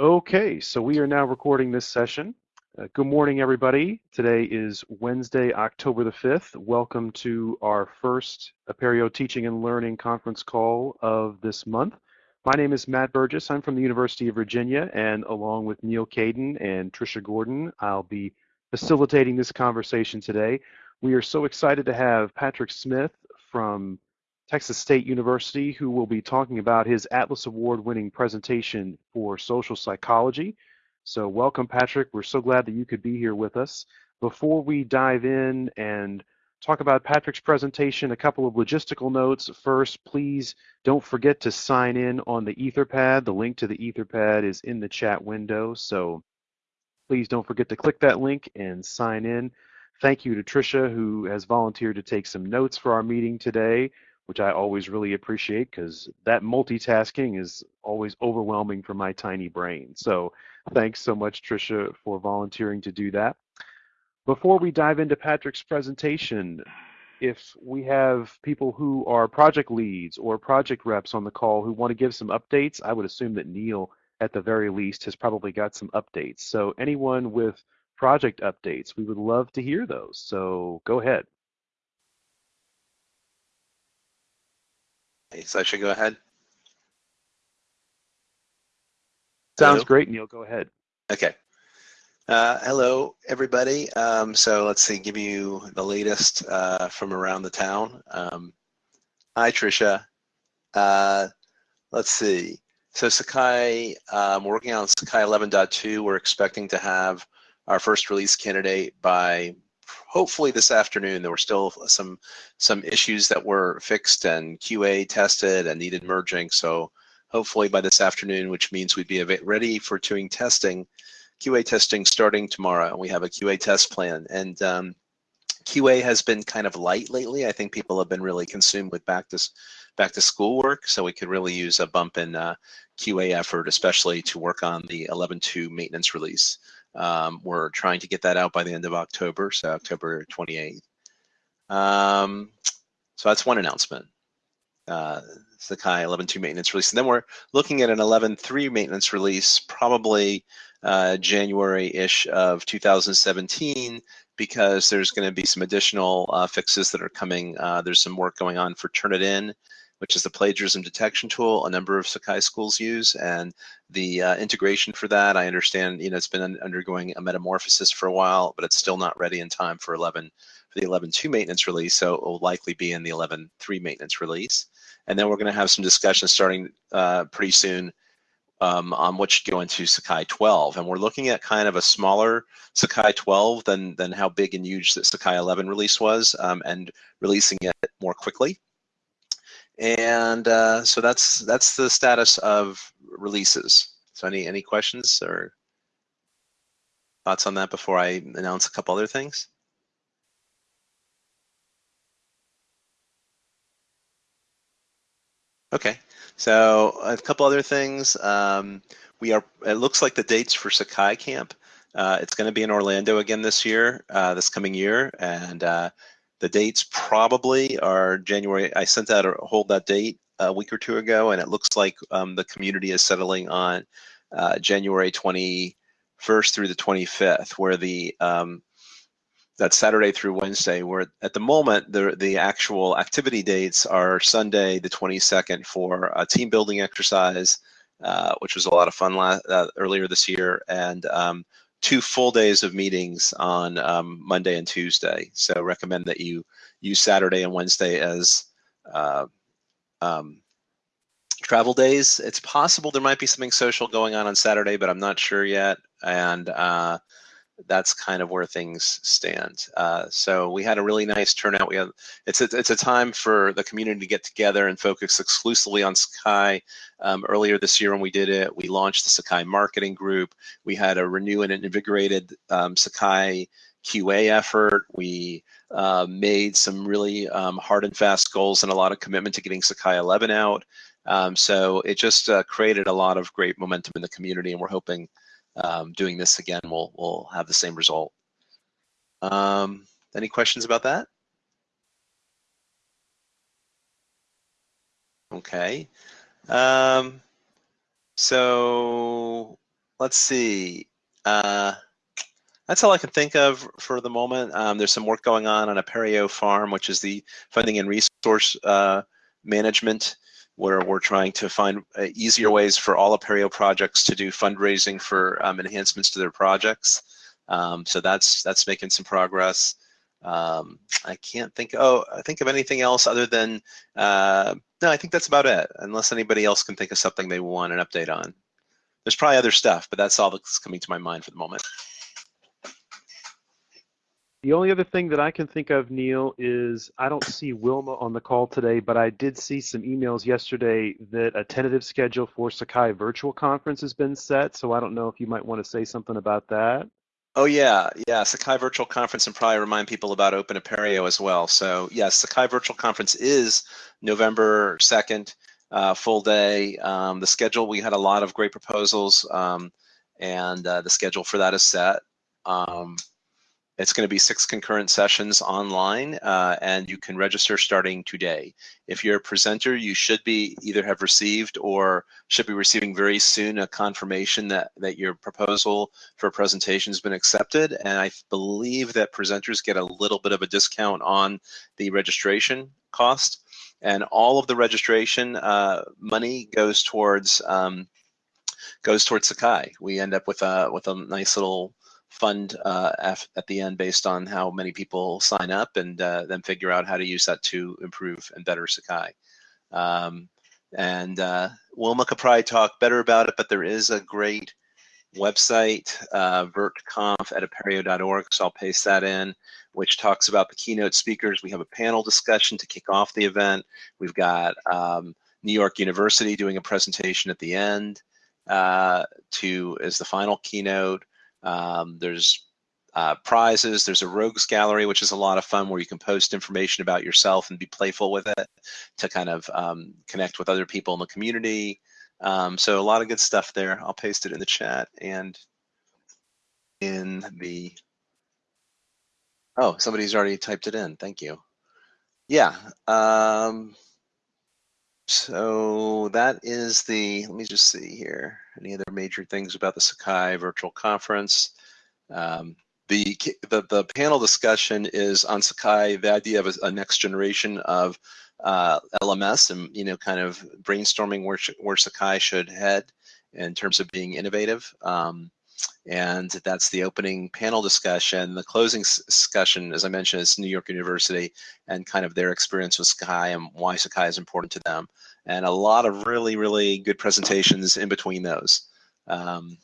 Okay, so we are now recording this session. Uh, good morning, everybody. Today is Wednesday, October the 5th. Welcome to our first Apereo Teaching and Learning conference call of this month. My name is Matt Burgess. I'm from the University of Virginia, and along with Neil Caidin and Trisha Gordon, I'll be facilitating this conversation today. We are so excited to have Patrick Smith from Texas State University, who will be talking about his Atlas Award winning presentation for social psychology. So, welcome, Patrick. We're so glad that you could be here with us. Before we dive in and talk about Patrick's presentation, a couple of logistical notes. First, please don't forget to sign in on the Etherpad. The link to the Etherpad is in the chat window. So, please don't forget to click that link and sign in. Thank you to Tricia, who has volunteered to take some notes for our meeting today which I always really appreciate because that multitasking is always overwhelming for my tiny brain. So thanks so much, Tricia, for volunteering to do that. Before we dive into Patrick's presentation, if we have people who are project leads or project reps on the call who want to give some updates, I would assume that Neil, at the very least, has probably got some updates. So anyone with project updates, we would love to hear those. So go ahead. So I should go ahead? Sounds hello? great, Neil. Go ahead. Okay. Uh, hello, everybody. Um, so let's see, give you the latest uh, from around the town. Um, hi, Tricia. Uh, let's see. So Sakai, um, working on Sakai 11.2. We're expecting to have our first release candidate by hopefully this afternoon. There were still some some issues that were fixed and QA tested and needed merging. So hopefully by this afternoon, which means we'd be ready for doing testing, QA testing starting tomorrow. We have a QA test plan. And um, QA has been kind of light lately. I think people have been really consumed with back to back to school work, so we could really use a bump in uh, QA effort, especially to work on the 11.2 maintenance release. Um, we're trying to get that out by the end of October, so October 28th. Um, so that's one announcement. Uh, Sakai 11.2 maintenance release. And then we're looking at an 11.3 maintenance release, probably uh, January-ish of 2017, because there's going to be some additional uh, fixes that are coming. Uh, there's some work going on for Turnitin which is the plagiarism detection tool a number of Sakai schools use. And the uh, integration for that, I understand, you know, it's been undergoing a metamorphosis for a while, but it's still not ready in time for 11 for the 11.2 maintenance release, so it will likely be in the 11.3 maintenance release. And then we're going to have some discussions starting uh, pretty soon um, on what should go into Sakai 12. And we're looking at kind of a smaller Sakai 12 than, than how big and huge the Sakai 11 release was um, and releasing it more quickly. And uh, so that's that's the status of releases. So any any questions or thoughts on that before I announce a couple other things? Okay, so a couple other things. Um, we are. It looks like the dates for Sakai Camp. Uh, it's going to be in Orlando again this year, uh, this coming year, and uh, the dates probably are January. I sent out a hold that date a week or two ago, and it looks like um, the community is settling on uh, January 21st through the 25th, where the um, that Saturday through Wednesday. Where at the moment the the actual activity dates are Sunday the 22nd for a team building exercise, uh, which was a lot of fun last, uh, earlier this year, and um, two full days of meetings on um, Monday and Tuesday. So recommend that you use Saturday and Wednesday as uh, um, travel days. It's possible there might be something social going on on Saturday, but I'm not sure yet. And uh, that's kind of where things stand. Uh, so we had a really nice turnout. We had it's a, it's a time for the community to get together and focus exclusively on Sakai. Um, earlier this year when we did it, we launched the Sakai marketing group. We had a renewed and invigorated um, Sakai QA effort. We uh, made some really um, hard and fast goals and a lot of commitment to getting Sakai 11 out. Um, so it just uh, created a lot of great momentum in the community, and we're hoping um, doing this again will will have the same result. Um, any questions about that? Okay. Um, so let's see. Uh, that's all I can think of for the moment. Um, there's some work going on on Apereo Farm, which is the funding and resource uh, management, where we're trying to find uh, easier ways for all Apereo projects to do fundraising for um, enhancements to their projects. Um, so that's that's making some progress. Um, I can't think. Oh, I think of anything else other than uh, no. I think that's about it. Unless anybody else can think of something they want an update on. There's probably other stuff, but that's all that's coming to my mind for the moment. The only other thing that I can think of, Neil, is I don't see Wilma on the call today, but I did see some emails yesterday that a tentative schedule for Sakai Virtual Conference has been set. So I don't know if you might want to say something about that. Oh yeah, yeah, Sakai Virtual Conference and probably remind people about Open Apereo as well. So yes, Sakai Virtual Conference is November 2nd, uh, full day. Um, the schedule, we had a lot of great proposals um, and uh, the schedule for that is set. Um, it's going to be six concurrent sessions online, uh, and you can register starting today. If you're a presenter, you should be either have received or should be receiving very soon a confirmation that, that your proposal for a presentation has been accepted. And I believe that presenters get a little bit of a discount on the registration cost. And all of the registration uh, money goes towards um, goes towards Sakai. We end up with a with a nice little fund uh, at the end based on how many people sign up and uh, then figure out how to use that to improve and better Sakai. Um, and uh, Wilma could probably talk better about it, but there is a great website, uh, virtconf at apereo.org, so I'll paste that in, which talks about the keynote speakers. We have a panel discussion to kick off the event. We've got um, New York University doing a presentation at the end uh, to as the final keynote. Um, there's uh, prizes. There's a rogues gallery, which is a lot of fun where you can post information about yourself and be playful with it to kind of um, connect with other people in the community. Um, so a lot of good stuff there. I'll paste it in the chat and in the, oh, somebody's already typed it in. Thank you. Yeah. Um, so that is the, let me just see here. Any other major things about the Sakai virtual conference? Um, the, the, the panel discussion is on Sakai, the idea of a, a next generation of uh, LMS and, you know, kind of brainstorming where, where Sakai should head in terms of being innovative. Um, and that's the opening panel discussion. The closing discussion, as I mentioned, is New York University and kind of their experience with Sakai and why Sakai is important to them. And a lot of really, really good presentations in between those. Um,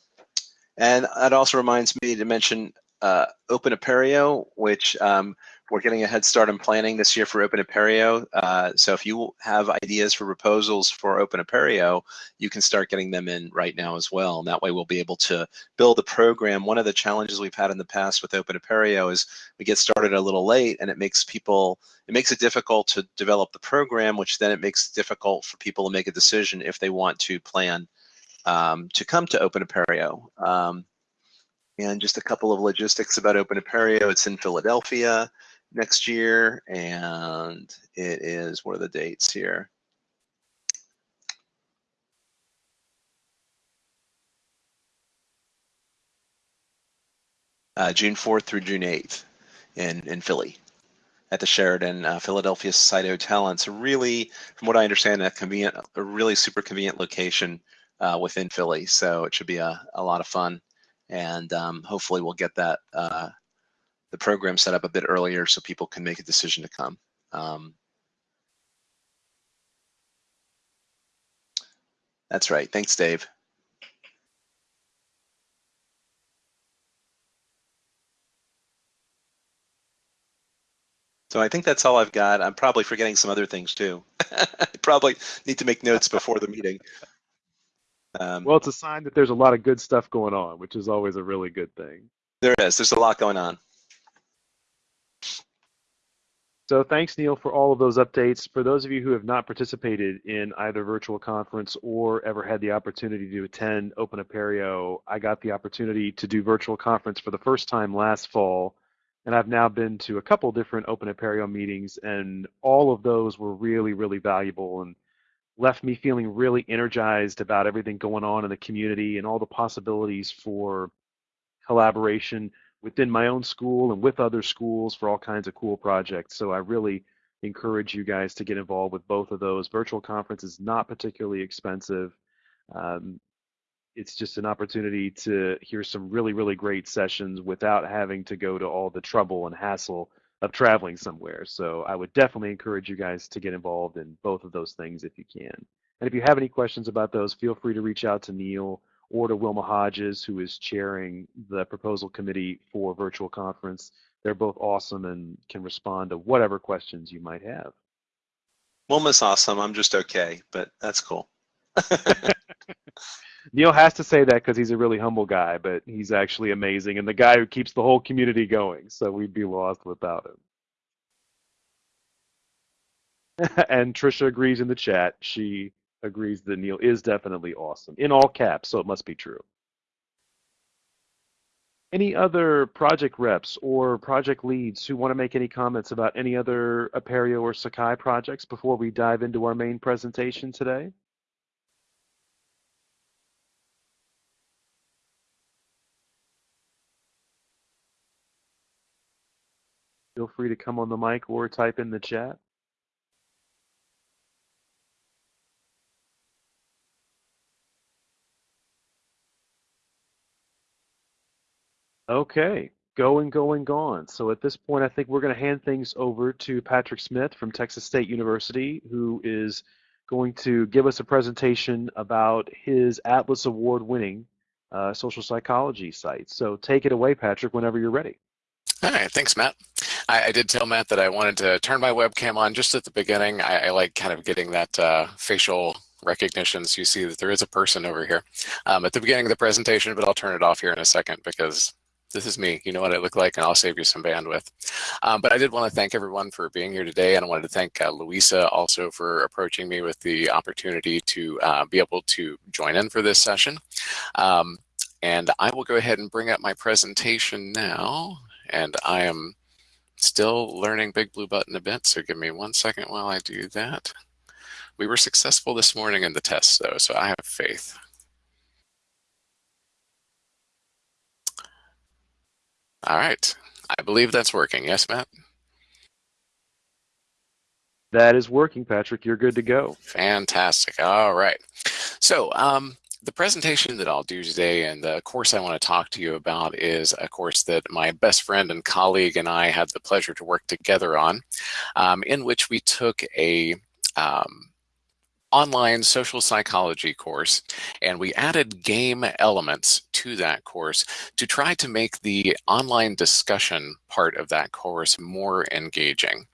and that also reminds me to mention uh, Open Apereo, which um, we're getting a head start in planning this year for Open Apereo. Uh, so if you have ideas for proposals for Open Apereo, you can start getting them in right now as well. And that way we'll be able to build a program. One of the challenges we've had in the past with Open Apereo is we get started a little late and it makes people, it makes it difficult to develop the program, which then it makes it difficult for people to make a decision if they want to plan um, to come to Open Apereo. Um, and just a couple of logistics about Open Apereo. It's in Philadelphia next year, and it is, what are the dates here? Uh, June 4th through June 8th in, in Philly at the Sheraton uh, Philadelphia Society Hotel. And it's really, from what I understand, a convenient, a really super convenient location uh, within Philly. So it should be a, a lot of fun. And um, hopefully we'll get that uh, the program set up a bit earlier so people can make a decision to come. Um, that's right. Thanks, Dave. So I think that's all I've got. I'm probably forgetting some other things too. I probably need to make notes before the meeting. Um, well, it's a sign that there's a lot of good stuff going on, which is always a really good thing. There is. There's a lot going on. So thanks, Neil, for all of those updates. For those of you who have not participated in either virtual conference or ever had the opportunity to attend Open Apereo, I got the opportunity to do virtual conference for the first time last fall, and I've now been to a couple different Open Apereo meetings, and all of those were really, really valuable. And left me feeling really energized about everything going on in the community and all the possibilities for collaboration within my own school and with other schools for all kinds of cool projects. So I really encourage you guys to get involved with both of those. Virtual conference is not particularly expensive. Um, it's just an opportunity to hear some really, really great sessions without having to go to all the trouble and hassle of traveling somewhere. So I would definitely encourage you guys to get involved in both of those things if you can. And if you have any questions about those, feel free to reach out to Neil or to Wilma Hodges, who is chairing the proposal committee for virtual conference. They're both awesome and can respond to whatever questions you might have. Wilma's awesome. I'm just okay, but that's cool. Neil has to say that because he's a really humble guy, but he's actually amazing and the guy who keeps the whole community going. So we'd be lost without him. and Trisha agrees in the chat. She agrees that Neil is definitely awesome in all caps, so it must be true. Any other project reps or project leads who want to make any comments about any other Apereo or Sakai projects before we dive into our main presentation today? Feel free to come on the mic or type in the chat. Okay, going, going, gone. So at this point, I think we're going to hand things over to Patrick Smith from Texas State University, who is going to give us a presentation about his Atlas Award winning uh, social psychology site. So take it away, Patrick, whenever you're ready. All right, thanks, Matt. I, I, did tell Matt that I wanted to turn my webcam on just at the beginning. I, I like kind of getting that uh, facial recognition so you see that there is a person over here um, at the beginning of the presentation, but I'll turn it off here in a second because this is me. You know what I look like, and I'll save you some bandwidth. Um, but I did want to thank everyone for being here today, and I wanted to thank uh, Louisa also for approaching me with the opportunity to uh, be able to join in for this session. Um, and I will go ahead and bring up my presentation now and I am still learning Big Blue Button a bit, so give me one second while I do that. We were successful this morning in the test, though, so I have faith. All right. I believe that's working. Yes, Matt? That is working, Patrick. You're good to go. Fantastic. All right. So, um, the presentation that I'll do today and the course I want to talk to you about is a course that my best friend and colleague and I had the pleasure to work together on, um, in which we took a um, online social psychology course and we added game elements to that course to try to make the online discussion part of that course more engaging.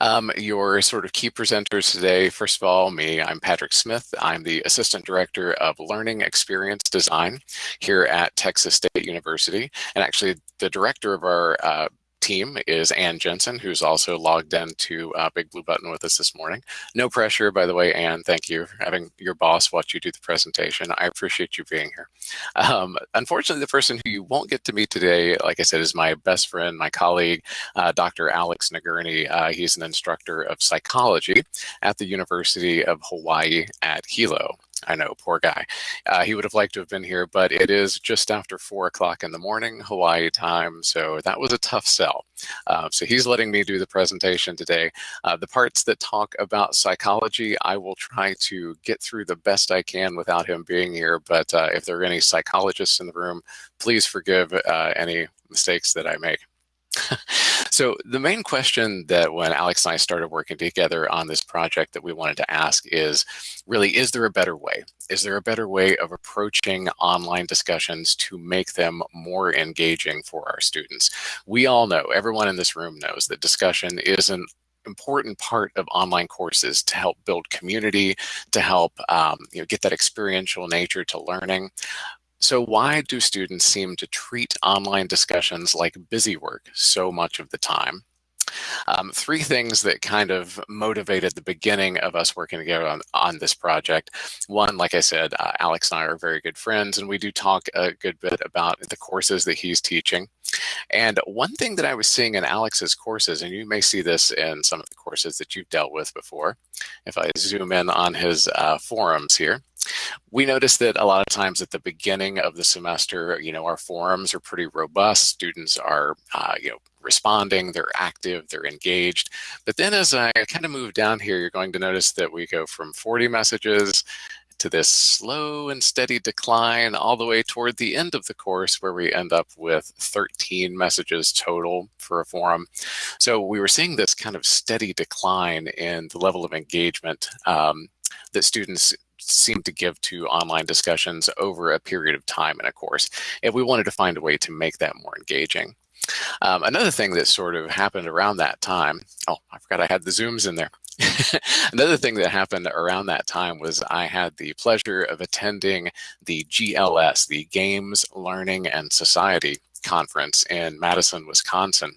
Um, your sort of key presenters today, first of all, me, I'm Patrick Smith. I'm the Assistant Director of Learning Experience Design here at Texas State University, and actually the director of our uh, team is Ann Jensen, who's also logged into uh, Big Blue Button with us this morning. No pressure, by the way, Ann. Thank you for having your boss watch you do the presentation. I appreciate you being here. Um, unfortunately, the person who you won't get to meet today, like I said, is my best friend, my colleague, uh, Dr. Alex Nagurney. Uh, he's an instructor of psychology at the University of Hawaii at Hilo. I know, poor guy. Uh, he would have liked to have been here, but it is just after four o'clock in the morning, Hawaii time. So that was a tough sell. Uh, so he's letting me do the presentation today. Uh, the parts that talk about psychology, I will try to get through the best I can without him being here. But uh, if there are any psychologists in the room, please forgive uh, any mistakes that I make. So the main question that when Alex and I started working together on this project that we wanted to ask is really, is there a better way? Is there a better way of approaching online discussions to make them more engaging for our students? We all know, everyone in this room knows that discussion is an important part of online courses to help build community, to help um, you know, get that experiential nature to learning. So why do students seem to treat online discussions like busy work so much of the time? Um, three things that kind of motivated the beginning of us working together on, on this project. One, like I said, uh, Alex and I are very good friends, and we do talk a good bit about the courses that he's teaching. And one thing that I was seeing in Alex's courses, and you may see this in some of the courses that you've dealt with before, if I zoom in on his uh, forums here, we noticed that a lot of times at the beginning of the semester, you know, our forums are pretty robust. Students are, uh, you know, responding, they're active, they're engaged. But then as I kind of move down here, you're going to notice that we go from 40 messages to this slow and steady decline all the way toward the end of the course where we end up with 13 messages total for a forum. So we were seeing this kind of steady decline in the level of engagement um, that students seem to give to online discussions over a period of time in a course. And we wanted to find a way to make that more engaging. Um, another thing that sort of happened around that time, oh, I forgot I had the Zooms in there. Another thing that happened around that time was I had the pleasure of attending the GLS, the Games, Learning, and Society conference in Madison, Wisconsin.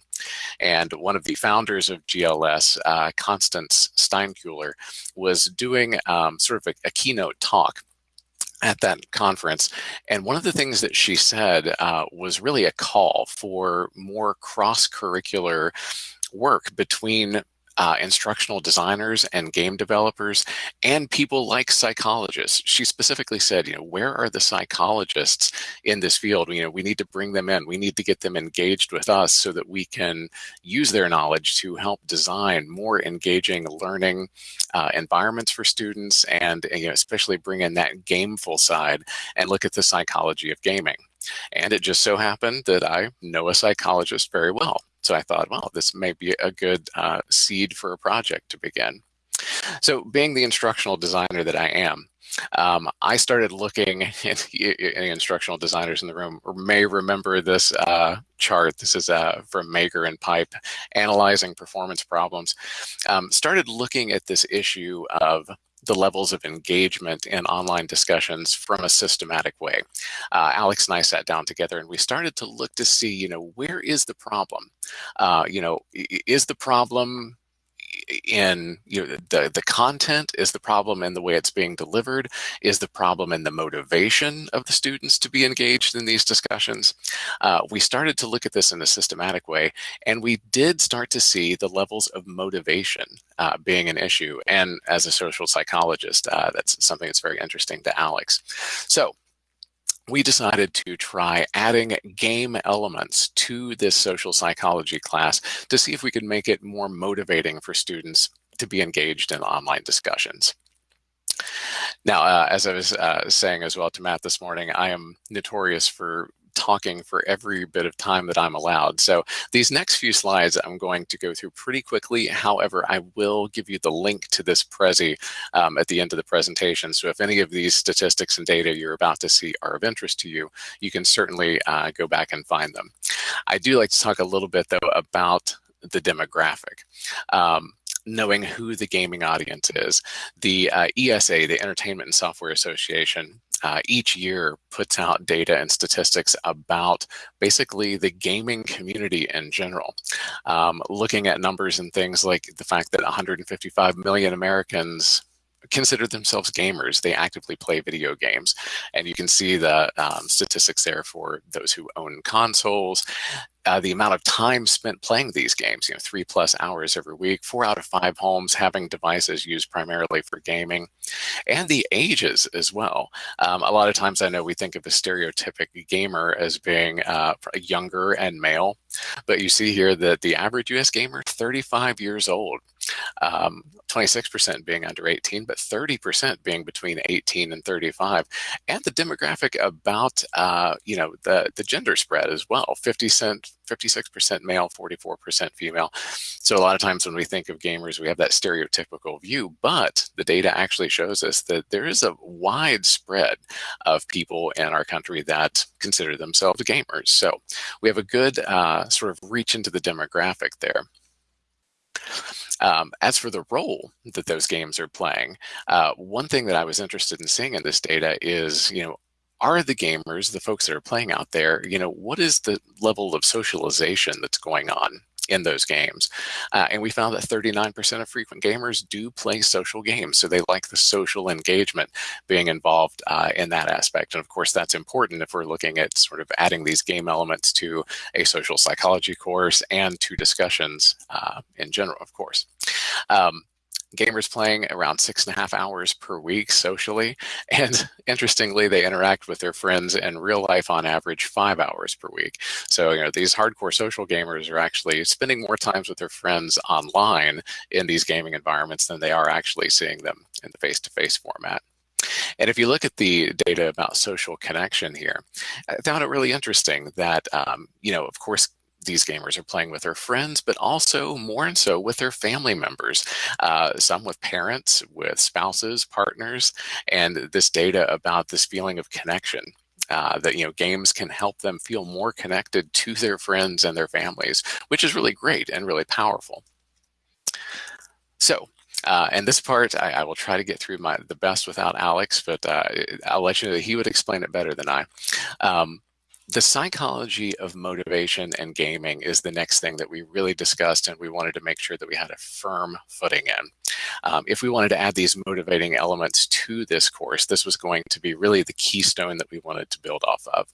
And one of the founders of GLS, uh, Constance Steinkuehler, was doing um, sort of a, a, keynote talk at that conference. And one of the things that she said uh, was really a call for more cross-curricular work between uh, instructional designers and game developers and people like psychologists. She specifically said, you know, where are the psychologists in this field? You know, we need to bring them in. We need to get them engaged with us so that we can use their knowledge to help design more engaging learning uh, environments for students and, you know, especially bring in that gameful side and look at the psychology of gaming. And it just so happened that I know a psychologist very well. So I thought, well, this may be a good uh, seed for a project to begin. So being the instructional designer that I am, um, I started looking, at any instructional designers in the room may remember this uh, chart. This is uh, from Mager and Pipe, analyzing performance problems. Um, started looking at this issue of the levels of engagement in online discussions from a systematic way. Uh, Alex and I sat down together and we started to look to see, you know, where is the problem? Uh, you know, is the problem in you know, the, the content? Is the problem and the way it's being delivered? Is the problem in the motivation of the students to be engaged in these discussions? Uh, we started to look at this in a systematic way, and we did start to see the levels of motivation uh, being an issue. And as a social psychologist, uh, that's something that's very interesting to Alex. So we decided to try adding game elements to this social psychology class to see if we could make it more motivating for students to be engaged in online discussions. Now, uh, as I was uh, saying as well to Matt this morning, I am notorious for talking for every bit of time that I'm allowed. So these next few slides I'm going to go through pretty quickly. However, I will give you the link to this Prezi um, at the end of the presentation. So if any of these statistics and data you're about to see are of interest to you, you can certainly uh, go back and find them. I do like to talk a little bit though about the demographic. Um, knowing who the gaming audience is. The uh, ESA, the Entertainment and Software Association, uh, each year puts out data and statistics about basically the gaming community in general. Um, looking at numbers and things like the fact that 155 million Americans consider themselves gamers. They actively play video games. And you can see the um, statistics there for those who own consoles, uh, the amount of time spent playing these games, you know, three plus hours every week, four out of five homes having devices used primarily for gaming, and the ages as well. Um, a lot of times I know we think of a stereotypic gamer as being uh, younger and male, but you see here that the average US gamer, 35 years old. 26% um, being under 18, but 30% being between 18 and 35. And the demographic about, uh, you know, the, the gender spread as well, 50 cent, 56% male, 44% female. So a lot of times when we think of gamers, we have that stereotypical view, but the data actually shows us that there is a wide spread of people in our country that consider themselves gamers. So we have a good uh, sort of reach into the demographic there. Um, as for the role that those games are playing, uh, one thing that I was interested in seeing in this data is, you know, are the gamers, the folks that are playing out there, you know, what is the level of socialization that's going on in those games. Uh, and we found that 39% of frequent gamers do play social games. So they like the social engagement being involved uh, in that aspect. And of course, that's important if we're looking at sort of adding these game elements to a social psychology course and to discussions uh, in general, of course. Um, gamers playing around six and a half hours per week socially. And interestingly, they interact with their friends in real life on average five hours per week. So, you know, these hardcore social gamers are actually spending more times with their friends online in these gaming environments than they are actually seeing them in the face-to-face -face format. And if you look at the data about social connection here, I found it really interesting that, um, you know, of course, these gamers are playing with their friends, but also more and so with their family members, uh, some with parents, with spouses, partners, and this data about this feeling of connection. Uh, that you know games can help them feel more connected to their friends and their families, which is really great and really powerful. So uh, and this part, I, I, will try to get through my the best without Alex, but uh, I'll let you know that he would explain it better than I. Um, the psychology of motivation and gaming is the next thing that we really discussed and we wanted to make sure that we had a firm footing in. Um, if we wanted to add these motivating elements to this course, this was going to be really the keystone that we wanted to build off of.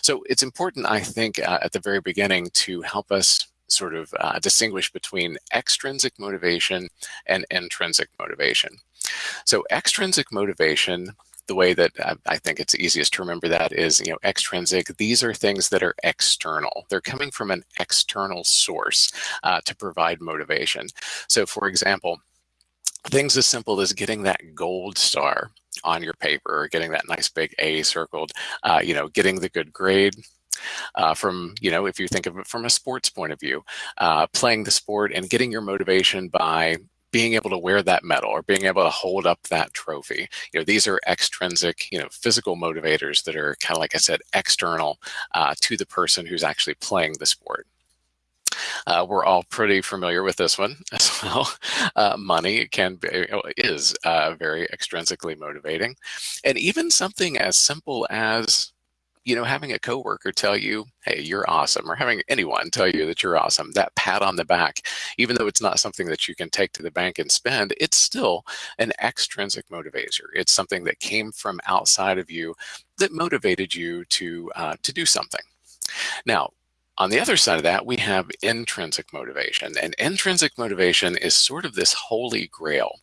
So it's important, I think, uh, at the very beginning to help us sort of uh, distinguish between extrinsic motivation and intrinsic motivation. So extrinsic motivation the way that I think it's easiest to remember that is, you know, extrinsic. These are things that are external. They're coming from an external source uh, to provide motivation. So for example, things as simple as getting that gold star on your paper or getting that nice big A circled, uh, you know, getting the good grade, uh, from, you know, if you think of it from a sports point of view, uh, playing the sport and getting your motivation by being able to wear that medal or being able to hold up that trophy. You know, these are extrinsic, you know, physical motivators that are kind of like I said, external uh, to the person who's actually playing the sport. Uh, we're all pretty familiar with this one as well. Uh, money can be, is uh, very extrinsically motivating, and even something as simple as you know, having a coworker tell you, hey, you're awesome, or having anyone tell you that you're awesome, that pat on the back, even though it's not something that you can take to the bank and spend, it's still an extrinsic motivator. It's something that came from outside of you that motivated you to, uh, to do something. Now, on the other side of that, we have intrinsic motivation. And intrinsic motivation is sort of this holy grail.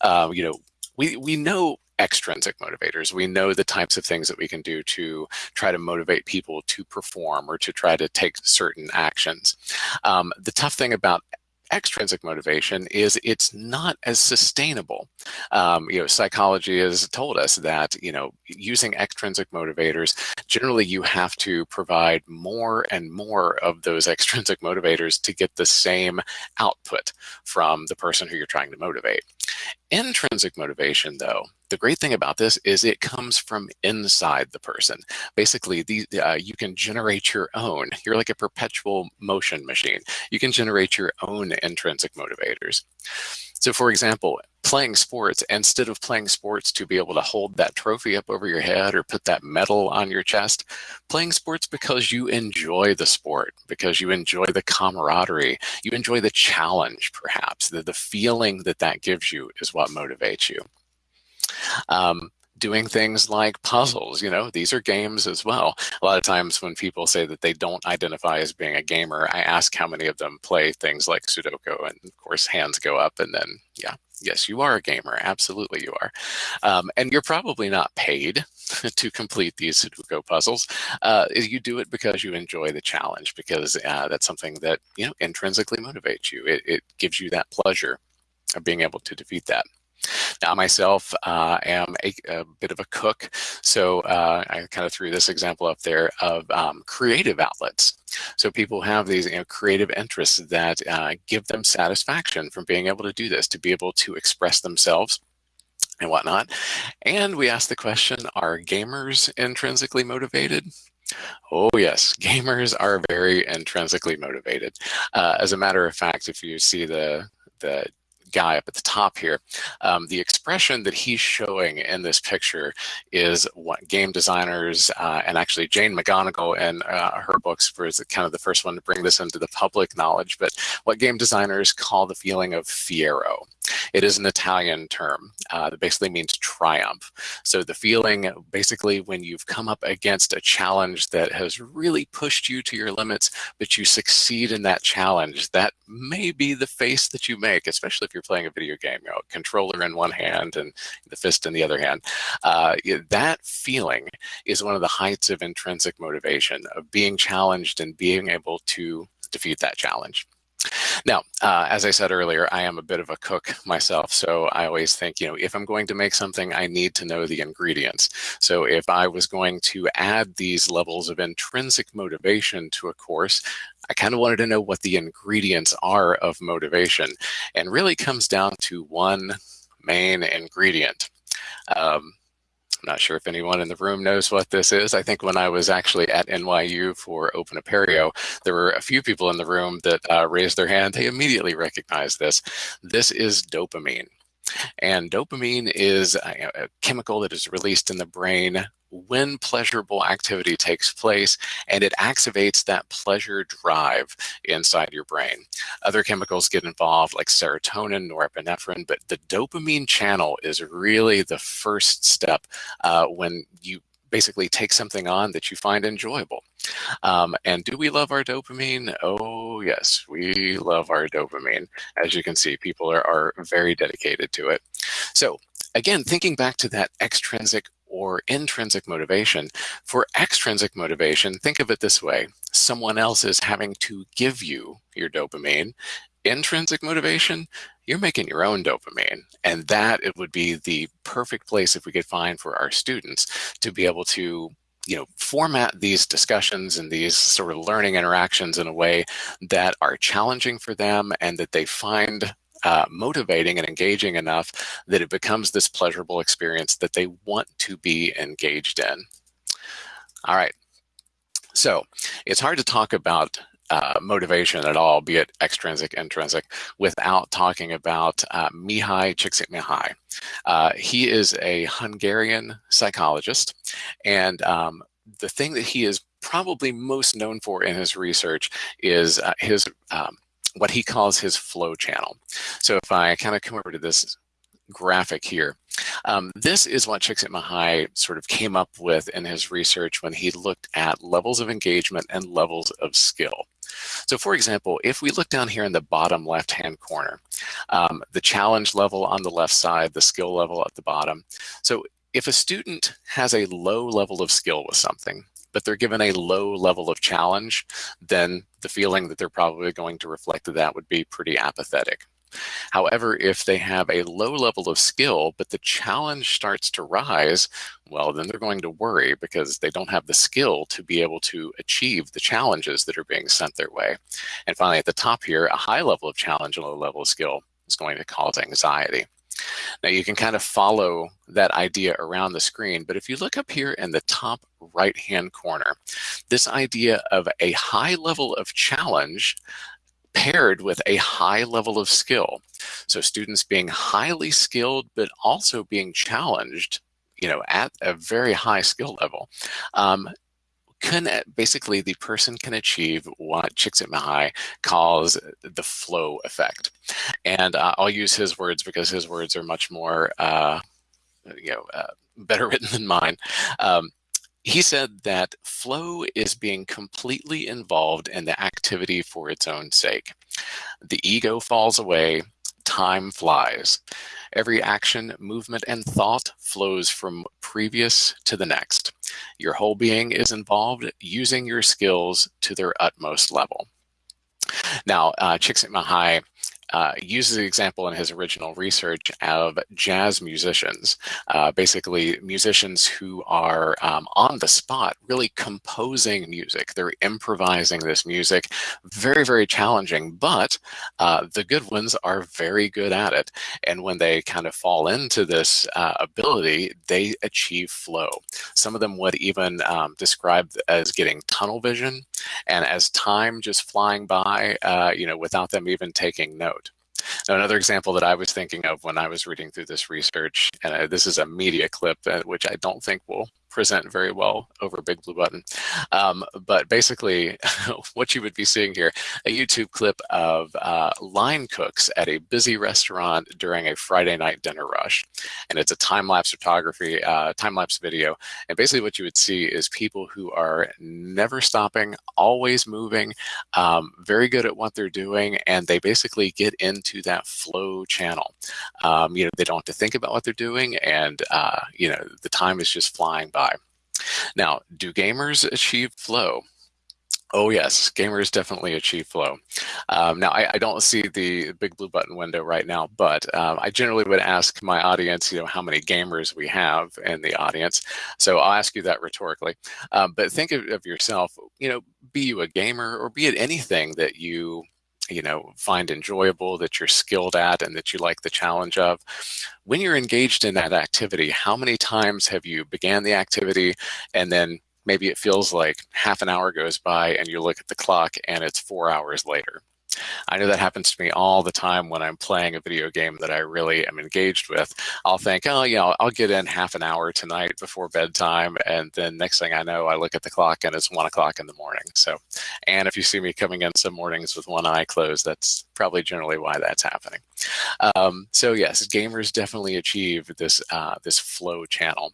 Uh, you know, we, we know extrinsic motivators. We know the types of things that we can do to try to motivate people to perform or to try to take certain actions. Um, the tough thing about extrinsic motivation is it's not as sustainable. Um, you know, psychology has told us that, you know, using extrinsic motivators, generally you have to provide more and more of those extrinsic motivators to get the same output from the person who you're trying to motivate. Intrinsic motivation, though, the great thing about this is it comes from inside the person. Basically, the, uh, you can generate your own. You're like a perpetual motion machine. You can generate your own intrinsic motivators. So for example, playing sports, instead of playing sports to be able to hold that trophy up over your head or put that medal on your chest, playing sports because you enjoy the sport, because you enjoy the camaraderie, you enjoy the challenge perhaps, the, the feeling that that gives you is what motivates you. Um, doing things like puzzles, you know, these are games as well. A lot of times when people say that they don't identify as being a gamer, I ask how many of them play things like Sudoku and of course hands go up and then, yeah, yes, you are a gamer. Absolutely you are. Um, and you're probably not paid to complete these Sudoku puzzles. Uh, you do it because you enjoy the challenge because uh, that's something that, you know, intrinsically motivates you. It, it gives you that pleasure of being able to defeat that. Now, myself uh, am a, a, bit of a cook, so uh, I kind of threw this example up there of um, creative outlets. So people have these you know, creative interests that uh, give them satisfaction from being able to do this, to be able to express themselves and whatnot. And we ask the question, are gamers intrinsically motivated? Oh yes, gamers are very intrinsically motivated. Uh, as a matter of fact, if you see the the guy up at the top here, um, the expression that he's showing in this picture is what game designers uh, and actually Jane McGonigal and uh, her books was kind of the first one to bring this into the public knowledge, but what game designers call the feeling of fiero. It is an Italian term uh, that basically means triumph. So the feeling basically when you've come up against a challenge that has really pushed you to your limits, but you succeed in that challenge, that may be the face that you make, especially if you're playing a video game, you know, controller in one hand and the fist in the other hand. Uh, that feeling is one of the heights of intrinsic motivation, of being challenged and being able to defeat that challenge. Now, uh, as I said earlier, I am a bit of a cook myself, so I always think, you know, if I'm going to make something, I need to know the ingredients. So if I was going to add these levels of intrinsic motivation to a course, I kind of wanted to know what the ingredients are of motivation, and really comes down to one main ingredient. Um, I'm not sure if anyone in the room knows what this is. I think when I was actually at NYU for Open Apereo, there were a few people in the room that uh, raised their hand. They immediately recognized this. This is dopamine. And dopamine is a, a chemical that is released in the brain when pleasurable activity takes place and it activates that pleasure drive inside your brain. Other chemicals get involved like serotonin, norepinephrine, but the dopamine channel is really the first step uh, when you basically take something on that you find enjoyable. Um, and do we love our dopamine? Oh, yes, we love our dopamine. As you can see, people are, are very dedicated to it. So again, thinking back to that extrinsic or intrinsic motivation. For extrinsic motivation, think of it this way. Someone else is having to give you your dopamine. Intrinsic motivation, you're making your own dopamine. And that it would be the perfect place if we could find for our students to be able to you know, format these discussions and these sort of learning interactions in a way that are challenging for them and that they find uh, motivating and engaging enough that it becomes this pleasurable experience that they want to be engaged in. All right. So it's hard to talk about uh, motivation at all, be it extrinsic, intrinsic, without talking about uh, Mihaly Csikszentmihalyi. Uh, he is a Hungarian psychologist, and um, the thing that he is probably most known for in his research is uh, his um, what he calls his flow channel. So if I kind of come over to this graphic here, um, this is what Csikszentmihalyi sort of came up with in his research when he looked at levels of engagement and levels of skill. So for example, if we look down here in the bottom left-hand corner, um, the challenge level on the left side, the skill level at the bottom. So if a student has a low level of skill with something, but they're given a low level of challenge, then the feeling that they're probably going to reflect that would be pretty apathetic. However, if they have a low level of skill, but the challenge starts to rise, well, then they're going to worry because they don't have the skill to be able to achieve the challenges that are being sent their way. And finally, at the top here, a high level of challenge and a low level of skill is going to cause anxiety. Now you can kind of follow that idea around the screen, but if you look up here in the top right-hand corner, this idea of a high level of challenge paired with a high level of skill. So students being highly skilled, but also being challenged, you know, at a very high skill level, um, can basically the person can achieve what Csikszentmihalyi calls the flow effect. And uh, I'll use his words because his words are much more, uh, you know, uh, better written than mine. Um, he said that flow is being completely involved in the activity for its own sake. The ego falls away, time flies. Every action, movement, and thought flows from previous to the next. Your whole being is involved using your skills to their utmost level. Now, uh, Csikszentmihalyi uh, uses the example in his original research of jazz musicians, uh, basically musicians who are um, on the spot, really composing music. They're improvising this music, very, very challenging, but uh, the good ones are very good at it. And when they kind of fall into this uh, ability, they achieve flow. Some of them would even um, describe as getting tunnel vision and as time just flying by, uh, you know, without them even taking note. Now, another example that I was thinking of when I was reading through this research, and uh, this is a media clip, uh, which I don't think will present very well over Big Blue Button. Um, but basically, what you would be seeing here, a YouTube clip of uh, line cooks at a busy restaurant during a Friday night dinner rush. And it's a time-lapse photography, uh, time-lapse video. And basically what you would see is people who are never stopping, always moving, um, very good at what they're doing, and they basically get into that flow channel. Um, you know, they don't have to think about what they're doing, and uh, you know, the time is just flying by. Now, do gamers achieve flow? Oh yes, gamers definitely achieve flow. Um, now I, I, don't see the BigBlueButton window right now, but um, I generally would ask my audience, you know, how many gamers we have in the audience. So I'll ask you that rhetorically. Um, but think of, of yourself, you know, be you a gamer or be it anything that you you know find enjoyable that you're skilled at and that you like the challenge of. When you're engaged in that activity how many times have you began the activity and then maybe it feels like half an hour goes by and you look at the clock and it's four hours later I know that happens to me all the time when I'm playing a video game that I really am engaged with. I'll think, oh, you know, I'll get in half an hour tonight before bedtime. And then next thing I know, I look at the clock and it's one o'clock in the morning. So, and if you see me coming in some mornings with one eye closed, that's probably generally why that's happening. Um, so yes, gamers definitely achieve this, uh, this flow channel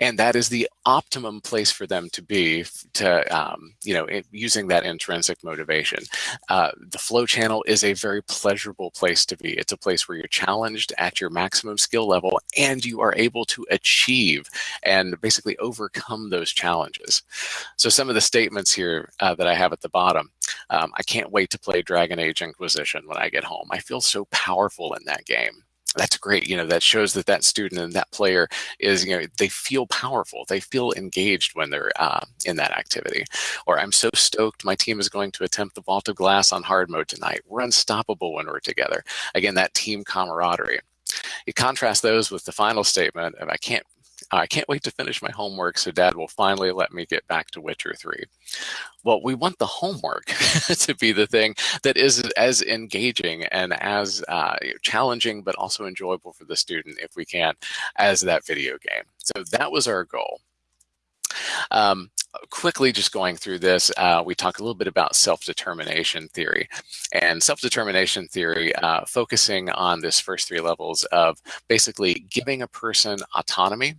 and that is the optimum place for them to be to um, you know it, using that intrinsic motivation. Uh, the flow channel is a very pleasurable place to be. It's a place where you're challenged at your maximum skill level and you are able to achieve and basically overcome those challenges. So some of the statements here uh, that i have at the bottom um, i can't wait to play dragon age inquisition when i get home. I feel so powerful in that game that's great. You know, that shows that that student and that player is, you know, they feel powerful. They feel engaged when they're uh, in that activity. Or I'm so stoked my team is going to attempt the vault of glass on hard mode tonight. We're unstoppable when we're together. Again, that team camaraderie. You contrast those with the final statement of I can't I can't wait to finish my homework so dad will finally let me get back to Witcher 3. Well, we want the homework to be the thing that is as engaging and as uh, challenging, but also enjoyable for the student if we can, as that video game. So that was our goal. Um, quickly just going through this, uh, we talk a little bit about self-determination theory. And self-determination theory uh, focusing on this first three levels of basically giving a person autonomy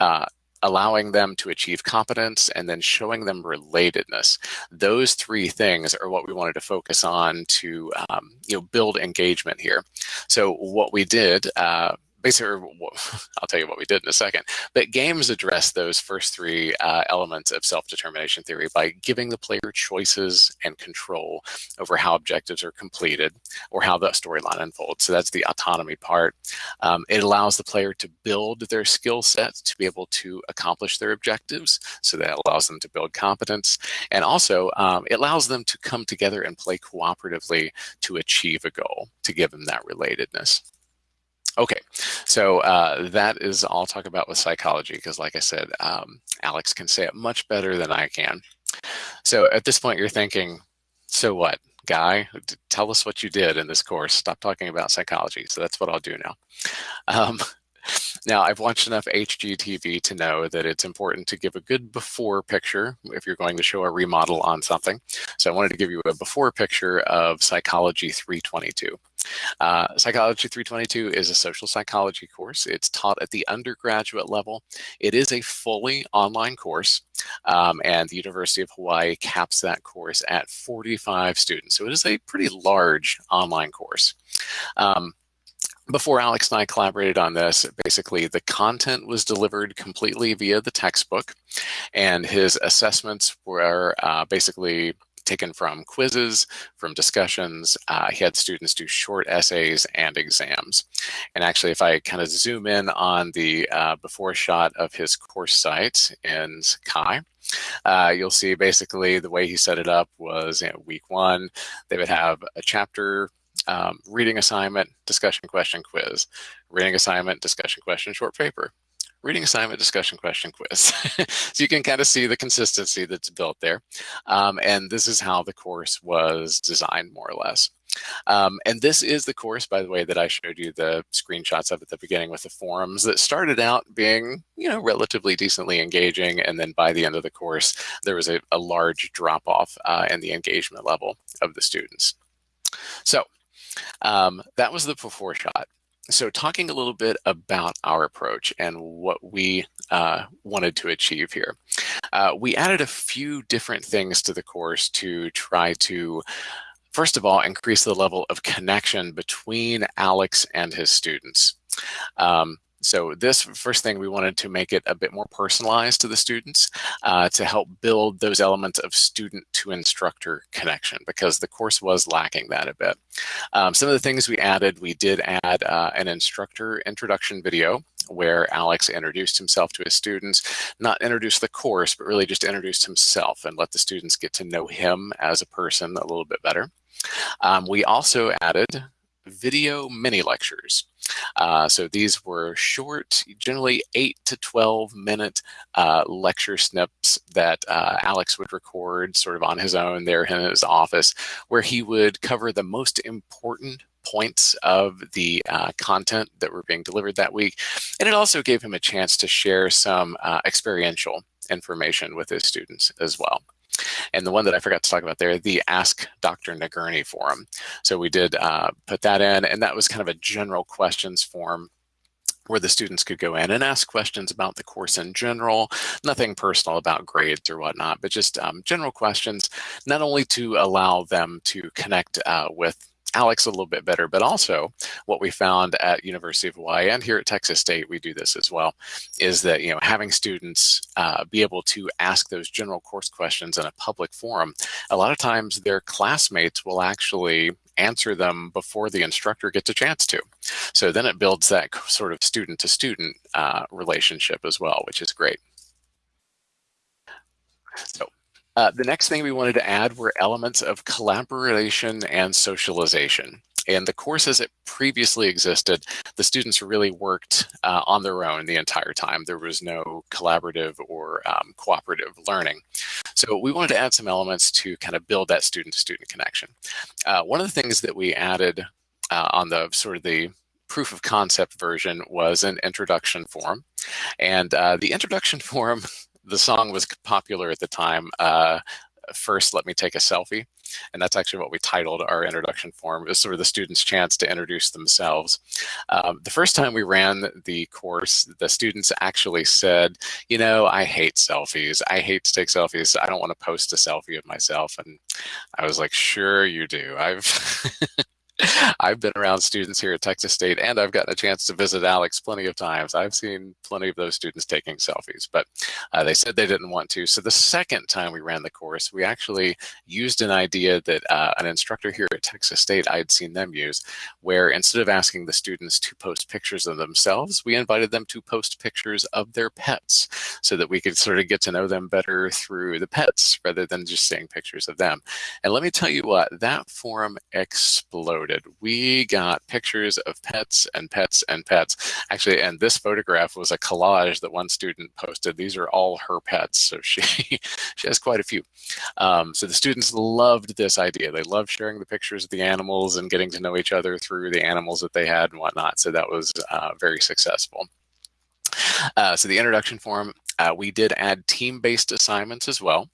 uh, allowing them to achieve competence and then showing them relatedness. Those three things are what we wanted to focus on to um, you know build engagement here. So what we did uh, basically, I'll tell you what we did in a second, but games address those first three uh, elements of self-determination theory by giving the player choices and control over how objectives are completed or how the storyline unfolds. So that's the autonomy part. Um, it allows the player to build their skill sets to be able to accomplish their objectives. So that allows them to build competence. And also, um, it allows them to come together and play cooperatively to achieve a goal, to give them that relatedness. Okay, so uh, that is all I'll talk about with psychology because like I said, um, Alex can say it much better than I can. So at this point you're thinking, so what, guy, tell us what you did in this course. Stop talking about psychology. So that's what I'll do now. Um, now, I've watched enough HGTV to know that it's important to give a good before picture if you're going to show a remodel on something. So I wanted to give you a before picture of Psychology 322. Uh, psychology 322 is a social psychology course. It's taught at the undergraduate level. it is a fully online course, um, and the University of Hawaii caps that course at 45 students. So it is a pretty large online course. Um, before Alex and I collaborated on this, basically the content was delivered completely via the textbook, and his assessments were uh, basically taken from quizzes, from discussions. Uh, he had students do short essays and exams. And actually, if I kind of zoom in on the uh, before shot of his course site in Sakai, uh, you'll see basically the way he set it up was you know, week one, they would have a chapter um, reading assignment, discussion question quiz, reading assignment, discussion question, short paper, reading assignment, discussion question quiz. so you can kind of see the consistency that's built there. Um, and this is how the course was designed more or less. Um, and this is the course, by the way, that I showed you the screenshots of at the beginning with the forums that started out being, you know, relatively decently engaging. And then by the end of the course, there was a, a large drop off uh, in the engagement level of the students. So um, that was the before shot. So talking a little bit about our approach and what we uh, wanted to achieve here. Uh, we added a few different things to the course to try to first of all, increase the level of connection between Alex and his students. Um, so this first thing, we wanted to make it a bit more personalized to the students uh, to help build those elements of student to instructor connection because the course was lacking that a bit. Um, some of the things we added, we did add uh, an instructor introduction video where Alex introduced himself to his students, not introduced the course, but really just introduced himself and let the students get to know him as a person a little bit better. Um, we also added video mini lectures. Uh, so these were short, generally 8 to 12 minute uh, lecture snips that uh, Alex would record sort of on his own there in his office, where he would cover the most important points of the uh, content that were being delivered that week. And it also gave him a chance to share some uh, experiential information with his students as well. And the one that I forgot to talk about there, the Ask Dr. Nagurney forum. So we did uh, put that in, and that was kind of a general questions form where the students could go in and ask questions about the course in general, nothing personal about grades or whatnot, but just um, general questions, not only to allow them to connect uh, with Alex a little bit better, but also what we found at University of Hawaii and here at Texas State, we do this as well, is that, you know, having students uh, be able to ask those general course questions in a public forum, a lot of times their classmates will actually answer them before the instructor gets a chance to. So then it builds that sort of student to student uh, relationship as well, which is great. So uh, the next thing we wanted to add were elements of collaboration and socialization. In the course as it previously existed, the students really worked uh, on their own the entire time. There was no collaborative or um, cooperative learning. So we wanted to add some elements to kind of build that student-to-student -student connection. Uh, one of the things that we added uh, on the sort of the proof of concept version was an introduction form. And uh, the introduction form the song was popular at the time. Uh, first, let me take a selfie. And that's actually what we titled our introduction form. It was sort of the students' chance to introduce themselves. Um, the first time we ran the course, the students actually said, you know, I hate selfies. I hate to take selfies. I don't want to post a selfie of myself. And I was like, sure you do. I've I've been around students here at Texas State and I've gotten a chance to visit Alex plenty of times. I've seen plenty of those students taking selfies, but uh, they said they didn't want to. So the second time we ran the course, we actually used an idea that uh, an instructor here at Texas State, I had seen them use, where instead of asking the students to post pictures of themselves, we invited them to post pictures of their pets so that we could sort of get to know them better through the pets rather than just seeing pictures of them. And let me tell you what, that forum exploded we got pictures of pets and pets and pets. Actually, and this photograph was a collage that one student posted. These are all her pets, so she she has quite a few. Um, so the students loved this idea. They loved sharing the pictures of the animals and getting to know each other through the animals that they had and whatnot. So that was uh, very successful. Uh, so the introduction form, uh, we did add team-based assignments as well.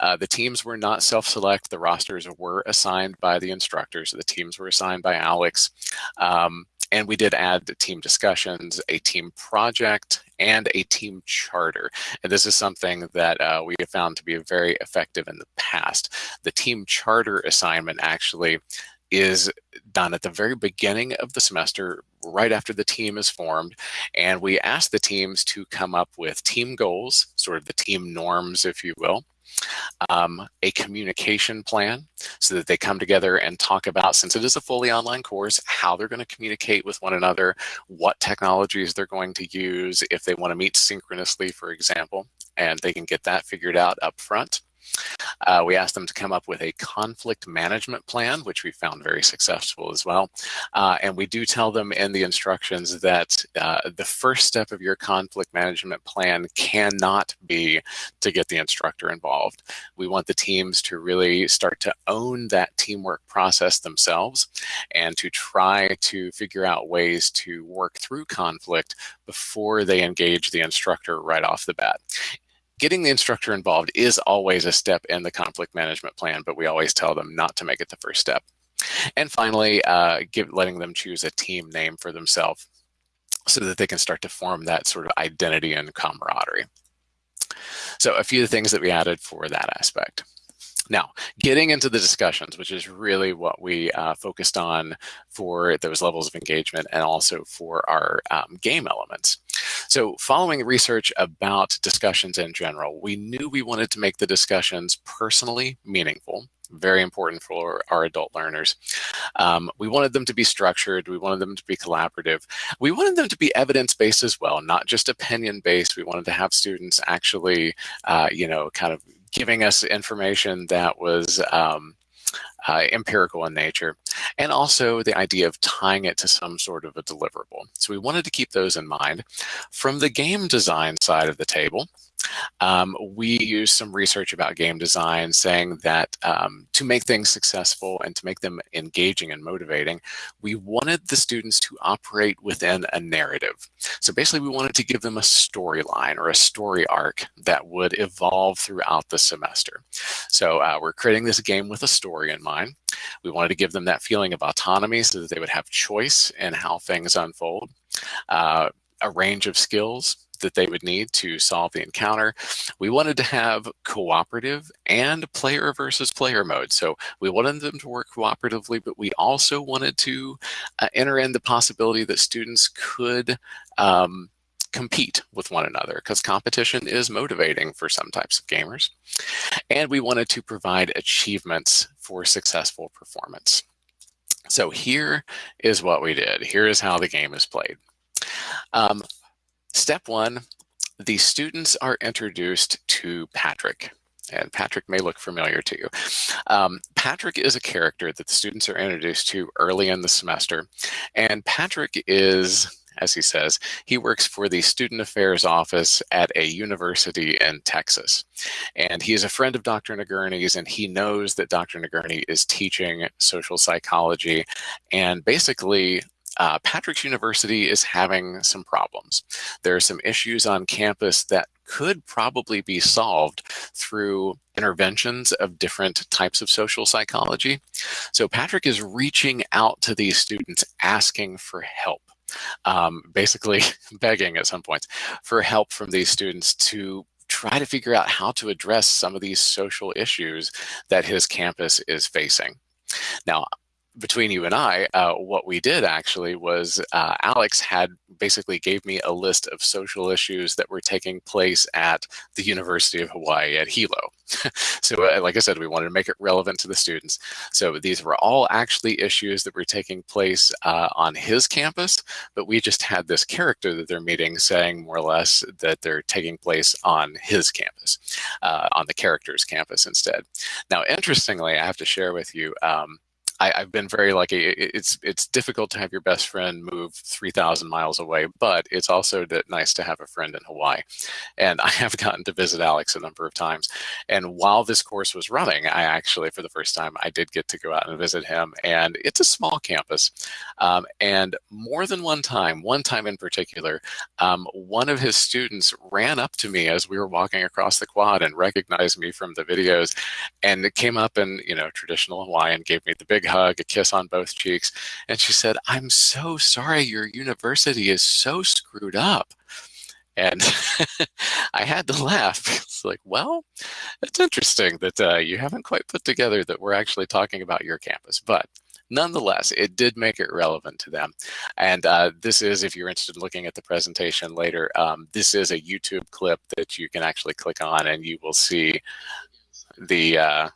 Uh, the teams were not self-select. The rosters were assigned by the instructors. The teams were assigned by Alex. Um, and we did add team discussions, a team project, and a team charter. And this is something that uh, we have found to be very effective in the past. The team charter assignment actually is done at the very beginning of the semester, right after the team is formed. And we ask the teams to come up with team goals, sort of the team norms, if you will, um, a communication plan so that they come together and talk about, since it is a fully online course, how they're going to communicate with one another, what technologies they're going to use if they want to meet synchronously, for example, and they can get that figured out up front. Uh, we asked them to come up with a conflict management plan, which we found very successful as well. Uh, and we do tell them in the instructions that uh, the first step of your conflict management plan cannot be to get the instructor involved. We want the teams to really start to own that teamwork process themselves and to try to figure out ways to work through conflict before they engage the instructor right off the bat getting the instructor involved is always a step in the conflict management plan, but we always tell them not to make it the first step. And finally, uh, give, letting them choose a team name for themselves so that they can start to form that sort of identity and camaraderie. So a few things that we added for that aspect. Now, getting into the discussions, which is really what we uh, focused on for those levels of engagement and also for our um, game elements. So following research about discussions in general, we knew we wanted to make the discussions personally meaningful very important for our adult learners. Um, we wanted them to be structured. We wanted them to be collaborative. We wanted them to be evidence-based as well, not just opinion-based. We wanted to have students actually, uh, you know, kind of giving us information that was um, uh, empirical in nature, and also the idea of tying it to some sort of a deliverable. So we wanted to keep those in mind. From the game design side of the table, um, we use some research about game design saying that um, to make things successful and to make them engaging and motivating, we wanted the students to operate within a narrative. So basically we wanted to give them a storyline or a story arc that would evolve throughout the semester. So uh, we're creating this game with a story in We wanted to give them that feeling of autonomy so that they would have choice in how things unfold. Uh, a range of skills that they would need to solve the encounter. We wanted to have cooperative and player versus player mode. So we wanted them to work cooperatively, but we also wanted to uh, enter in the possibility that students could um, compete with one another because competition is motivating for some types of gamers. And we wanted to provide achievements for successful performance. So here is what we did. Here is how the game is played. Um, Step one, the students are introduced to Patrick. And Patrick may look familiar to you. Um, Patrick is a character that the students are introduced to early in the semester. And Patrick is, as he says, he works for the Student Affairs Office at a university in Texas. And he is a friend of Dr. Nagurney's, and he knows that Dr. Nagurney is teaching social psychology and basically uh, Patrick's University is having some problems. There are some issues on campus that could probably be solved through interventions of different types of social psychology. So Patrick is reaching out to these students asking for help. Um, basically begging at some points for help from these students to try to figure out how to address some of these social issues that his campus is facing. Now, between you and I, uh, what we did actually was uh, Alex had basically gave me a list of social issues that were taking place at the University of Hawaii at Hilo. so uh, like I said, we wanted to make it relevant to the students. So these were all actually issues that were taking place uh, on his campus, but we just had this character that they're meeting saying more or less that they're taking place on his campus, uh, on the character's campus instead. Now, interestingly, I have to share with you, um, I, have been very lucky. It's it's difficult to have your best friend move 3,000 miles away, but it's also nice to have a friend in Hawaii. And I have gotten to visit Alex a number of times. And while this course was running, I actually, for the first time, I did get to go out and visit him. And it's a small campus. Um, and more than one time, one time in particular, um, one of his students ran up to me as we were walking across the quad and recognized me from the videos and came up and, you know, traditional Hawaiian gave me the big hug, a kiss on both cheeks. And she said, I'm so sorry your university is so screwed up. And I had to laugh. It's like, well, it's interesting that uh, you haven't quite put together that we're actually talking about your campus. But nonetheless, it did make it relevant to them. And uh, this is, if you're interested in looking at the presentation later, um, this is a YouTube clip that you can actually click on and you will see the, uh,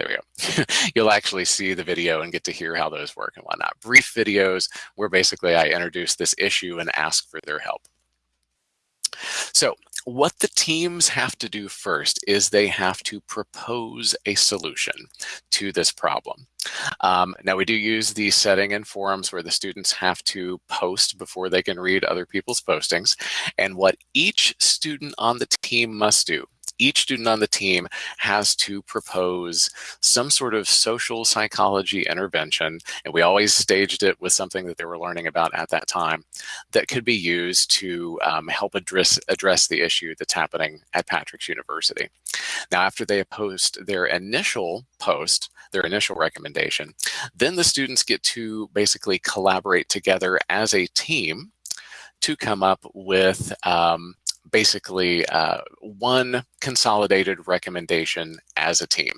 there we go. You'll actually see the video and get to hear how those work and whatnot. Brief videos where basically I introduce this issue and ask for their help. So what the teams have to do first is they have to propose a solution to this problem. Um, now we do use the setting in forums where the students have to post before they can read other people's postings. And what each student on the team must do each student on the team has to propose some sort of social psychology intervention. And we always staged it with something that they were learning about at that time that could be used to um, help address, address the issue that's happening at Patrick's University. Now, after they post their initial post, their initial recommendation, then the students get to basically collaborate together as a team to come up with um, basically uh, one consolidated recommendation as a team.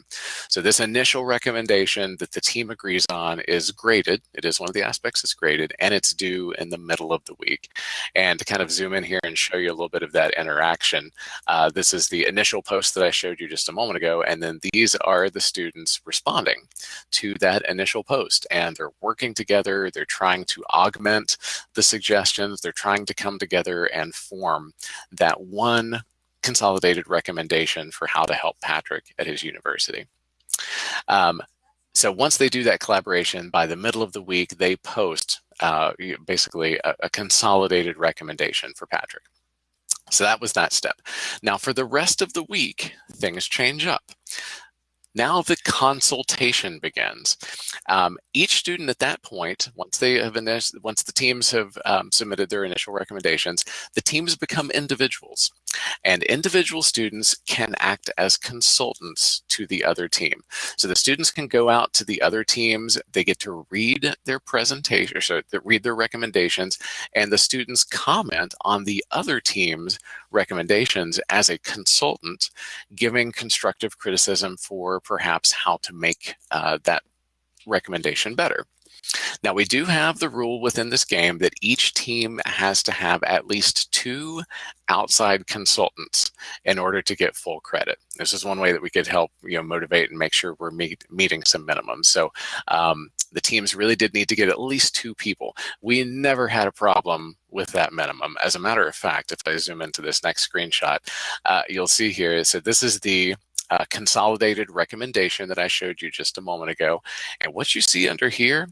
So this initial recommendation that the team agrees on is graded. It is one of the aspects that's graded and it's due in the middle of the week. And to kind of zoom in here and show you a little bit of that interaction, uh, this is the initial post that I showed you just a moment ago. And then these are the students responding to that initial post and they're working together. They're trying to augment the suggestions. They're trying to come together and form one consolidated recommendation for how to help Patrick at his university. Um, so once they do that collaboration, by the middle of the week, they post uh, basically a, a consolidated recommendation for Patrick. So that was that step. Now for the rest of the week, things change up. Now the consultation begins. Um, each student at that point, once they have once the teams have um, submitted their initial recommendations, the teams become individuals. And individual students can act as consultants to the other team. So the students can go out to the other teams, they get to read their presentation, so read their recommendations, and the students comment on the other team's recommendations as a consultant, giving constructive criticism for perhaps how to make uh, that recommendation better. Now we do have the rule within this game that each team has to have at least two outside consultants in order to get full credit. This is one way that we could help you know motivate and make sure we're meet, meeting some minimums. So um, the teams really did need to get at least two people. We never had a problem with that minimum. As a matter of fact, if I zoom into this next screenshot, uh, you'll see here, so this is the uh, consolidated recommendation that I showed you just a moment ago. And what you see under here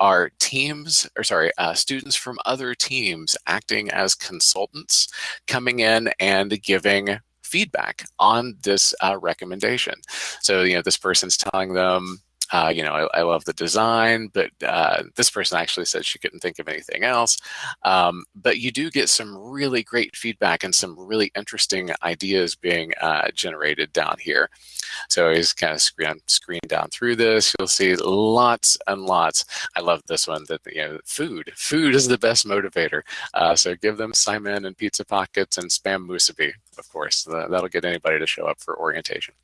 are teams, or sorry, uh, students from other teams acting as consultants, coming in and giving feedback on this uh, recommendation. So, you know, this person's telling them, uh, you know, I, I, love the design, but uh, this person actually said she couldn't think of anything else. Um, but you do get some really great feedback and some really interesting ideas being uh, generated down here. So he's kind of screen, screen down through this. You'll see lots and lots. I love this one that, you know, food. Food is the best motivator. Uh, so give them saimin and Pizza Pockets and Spam Musubi of course. That'll get anybody to show up for orientation.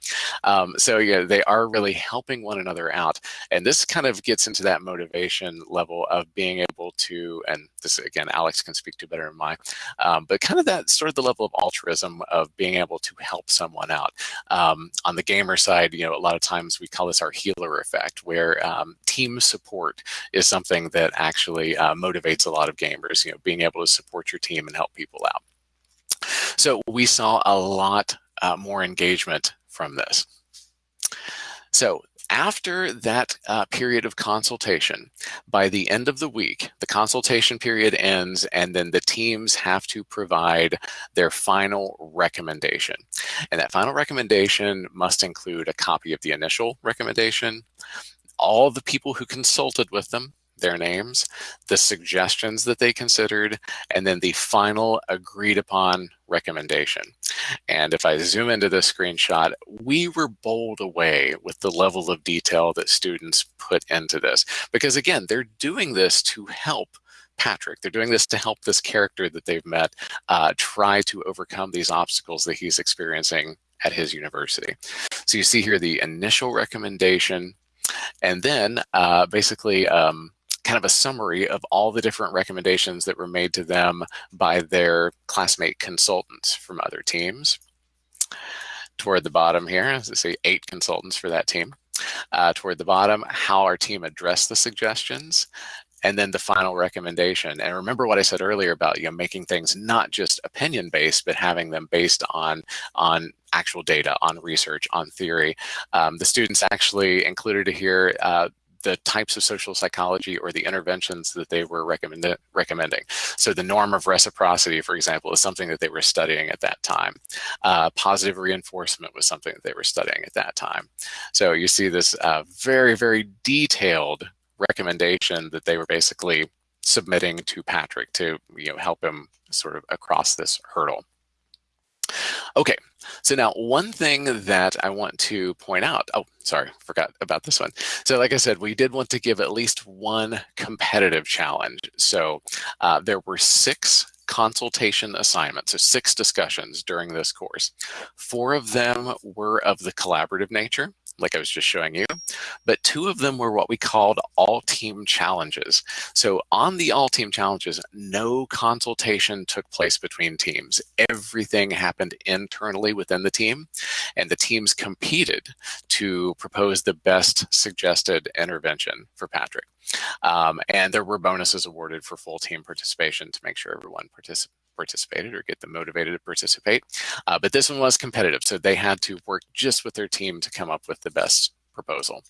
Um, so yeah, they are really helping one another out. And this kind of gets into that motivation level of being able to, and this again, Alex can speak to better than my, um, but kind of that sort of the level of altruism of being able to help someone out. Um, on the gamer side, you know, a lot of times we call this our healer effect, where um, team support is something that actually uh, motivates a lot of gamers, you know, being able to support your team and help people out. So we saw a lot uh, more engagement from this. So after that uh, period of consultation, by the end of the week, the consultation period ends and then the teams have to provide their final recommendation. And that final recommendation must include a copy of the initial recommendation, all the people who consulted with them, their names, the suggestions that they considered, and then the final agreed upon recommendation. And if I zoom into this screenshot, we were bowled away with the level of detail that students put into this. Because again, they're doing this to help Patrick. They're doing this to help this character that they've met uh, try to overcome these obstacles that he's experiencing at his university. So you see here the initial recommendation, and then uh, basically um, kind of a summary of all the different recommendations that were made to them by their classmate consultants from other teams. Toward the bottom here, I say, eight consultants for that team. Uh, toward the bottom, how our team addressed the suggestions, and then the final recommendation. And remember what I said earlier about you know making things not just opinion based, but having them based on on actual data, on research, on theory. Um, the students actually included here uh, the types of social psychology or the interventions that they were recommend recommending. So the norm of reciprocity, for example, is something that they were studying at that time. Uh, positive reinforcement was something that they were studying at that time. So you see this uh, very, very detailed recommendation that they were basically submitting to Patrick to you know help him sort of across this hurdle. Okay, so now one thing that I want to point out, oh, sorry, forgot about this one. So like I said, we did want to give at least one competitive challenge. So uh, there were six consultation assignments, so six discussions during this course. Four of them were of the collaborative nature like I was just showing you, but two of them were what we called all team challenges. So on the all team challenges, no consultation took place between teams. Everything happened internally within the team and the teams competed to propose the best suggested intervention for Patrick. Um, and there were bonuses awarded for full team participation to make sure everyone participated participated or get them motivated to participate. Uh, but this one was competitive, so they had to work just with their team to come up with the best proposal.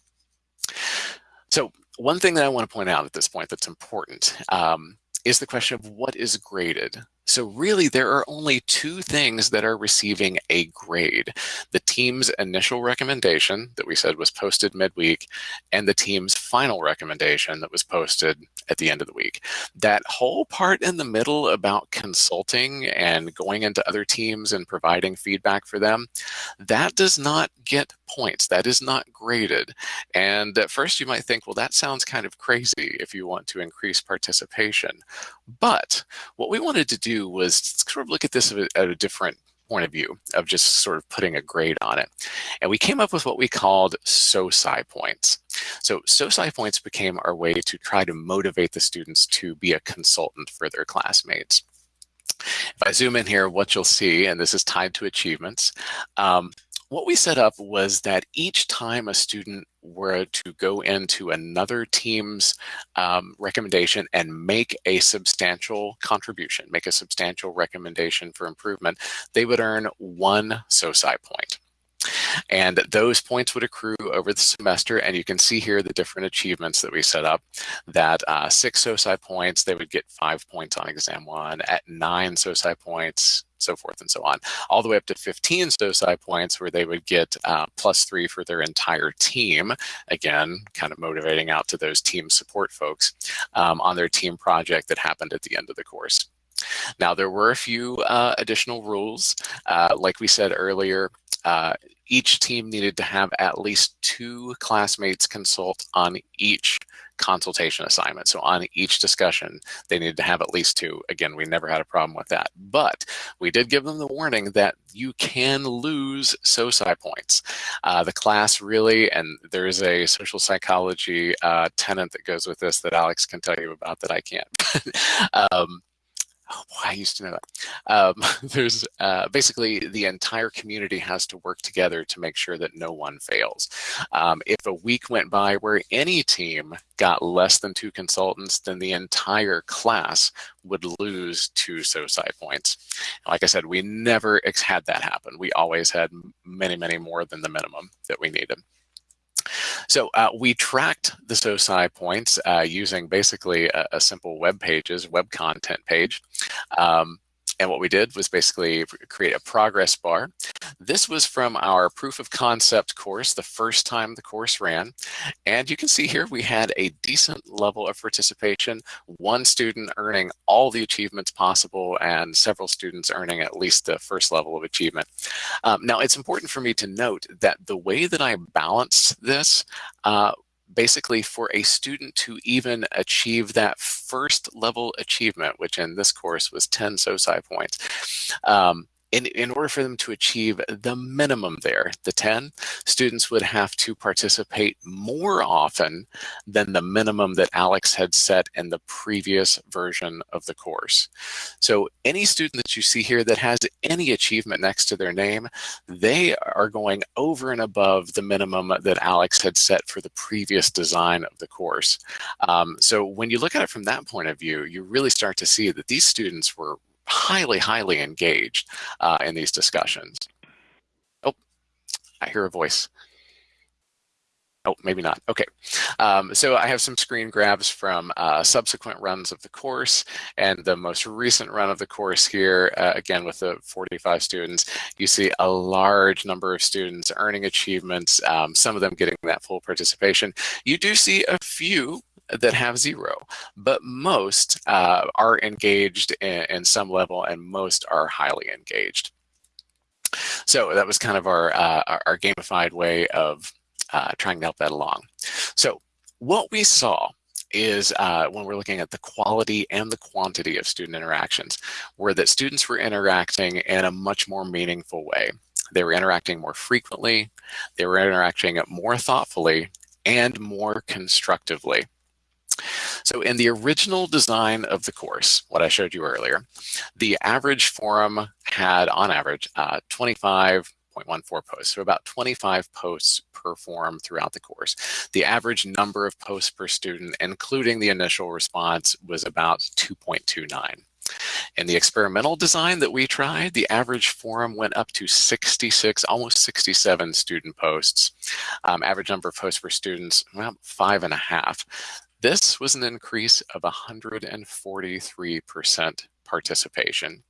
So one thing that I want to point out at this point that's important um, is the question of what is graded. So really there are only two things that are receiving a grade. The team's initial recommendation that we said was posted midweek and the team's final recommendation that was posted at the end of the week. That whole part in the middle about consulting and going into other teams and providing feedback for them, that does not get points. That is not graded. And at first you might think, well, that sounds kind of crazy if you want to increase participation. But what we wanted to do was sort of look at this at a different point of view of just sort of putting a grade on it. And we came up with what we called SOSI points. So SOSI points became our way to try to motivate the students to be a consultant for their classmates. If I zoom in here, what you'll see, and this is tied to achievements, um, what we set up was that each time a student were to go into another team's um, recommendation and make a substantial contribution, make a substantial recommendation for improvement, they would earn one SOSI point. And those points would accrue over the semester. And you can see here the different achievements that we set up that uh, six SOSI points, they would get five points on exam one. At nine SOSI points, so forth and so on, all the way up to 15 SOSI points where they would get uh, plus three for their entire team. Again, kind of motivating out to those team support folks um, on their team project that happened at the end of the course. Now, there were a few uh, additional rules. Uh, like we said earlier, uh, each team needed to have at least two classmates consult on each consultation assignment. So on each discussion, they needed to have at least two. Again, we never had a problem with that. But we did give them the warning that you can lose SOSI points. Uh, the class really, and there is a social psychology uh, tenant that goes with this that Alex can tell you about that I can't. um, oh boy, I used to know that. Um, there's uh, basically the entire community has to work together to make sure that no one fails. Um, if a week went by where any team got less than two consultants, then the entire class would lose two SOSI points. Like I said, we never had that happen. We always had many, many more than the minimum that we needed. So uh, we tracked the SOSI points uh, using basically a, a, simple web pages, web content page. Um, and what we did was basically create a progress bar. This was from our proof of concept course, the first time the course ran. And you can see here we had a decent level of participation, one student earning all the achievements possible and several students earning at least the first level of achievement. Um, now, it's important for me to note that the way that I balanced this uh, basically for a student to even achieve that first level achievement, which in this course was 10 SOSI points, um, in, in order for them to achieve the minimum there, the 10, students would have to participate more often than the minimum that Alex had set in the previous version of the course. So any student that you see here that has any achievement next to their name, they are going over and above the minimum that Alex had set for the previous design of the course. Um, so when you look at it from that point of view, you really start to see that these students were highly, highly engaged uh, in these discussions. Oh, I hear a voice. Oh, maybe not. Okay. Um, so I have some screen grabs from uh, subsequent runs of the course and the most recent run of the course here, uh, again, with the 45 students, you see a large number of students earning achievements, um, some of them getting that full participation. You do see a few that have zero, but most uh, are engaged in, in, some level and most are highly engaged. So that was kind of our, uh, our gamified way of uh, trying to help that along. So what we saw is uh, when we're looking at the quality and the quantity of student interactions, were that students were interacting in a much more meaningful way. They were interacting more frequently, they were interacting more thoughtfully, and more constructively. So in the original design of the course, what I showed you earlier, the average forum had on average uh, 25.14 posts, so about 25 posts per forum throughout the course. The average number of posts per student, including the initial response, was about 2.29. In the experimental design that we tried, the average forum went up to 66, almost 67 student posts. Um, average number of posts per students, well, five and a half. This was an increase of 143% participation.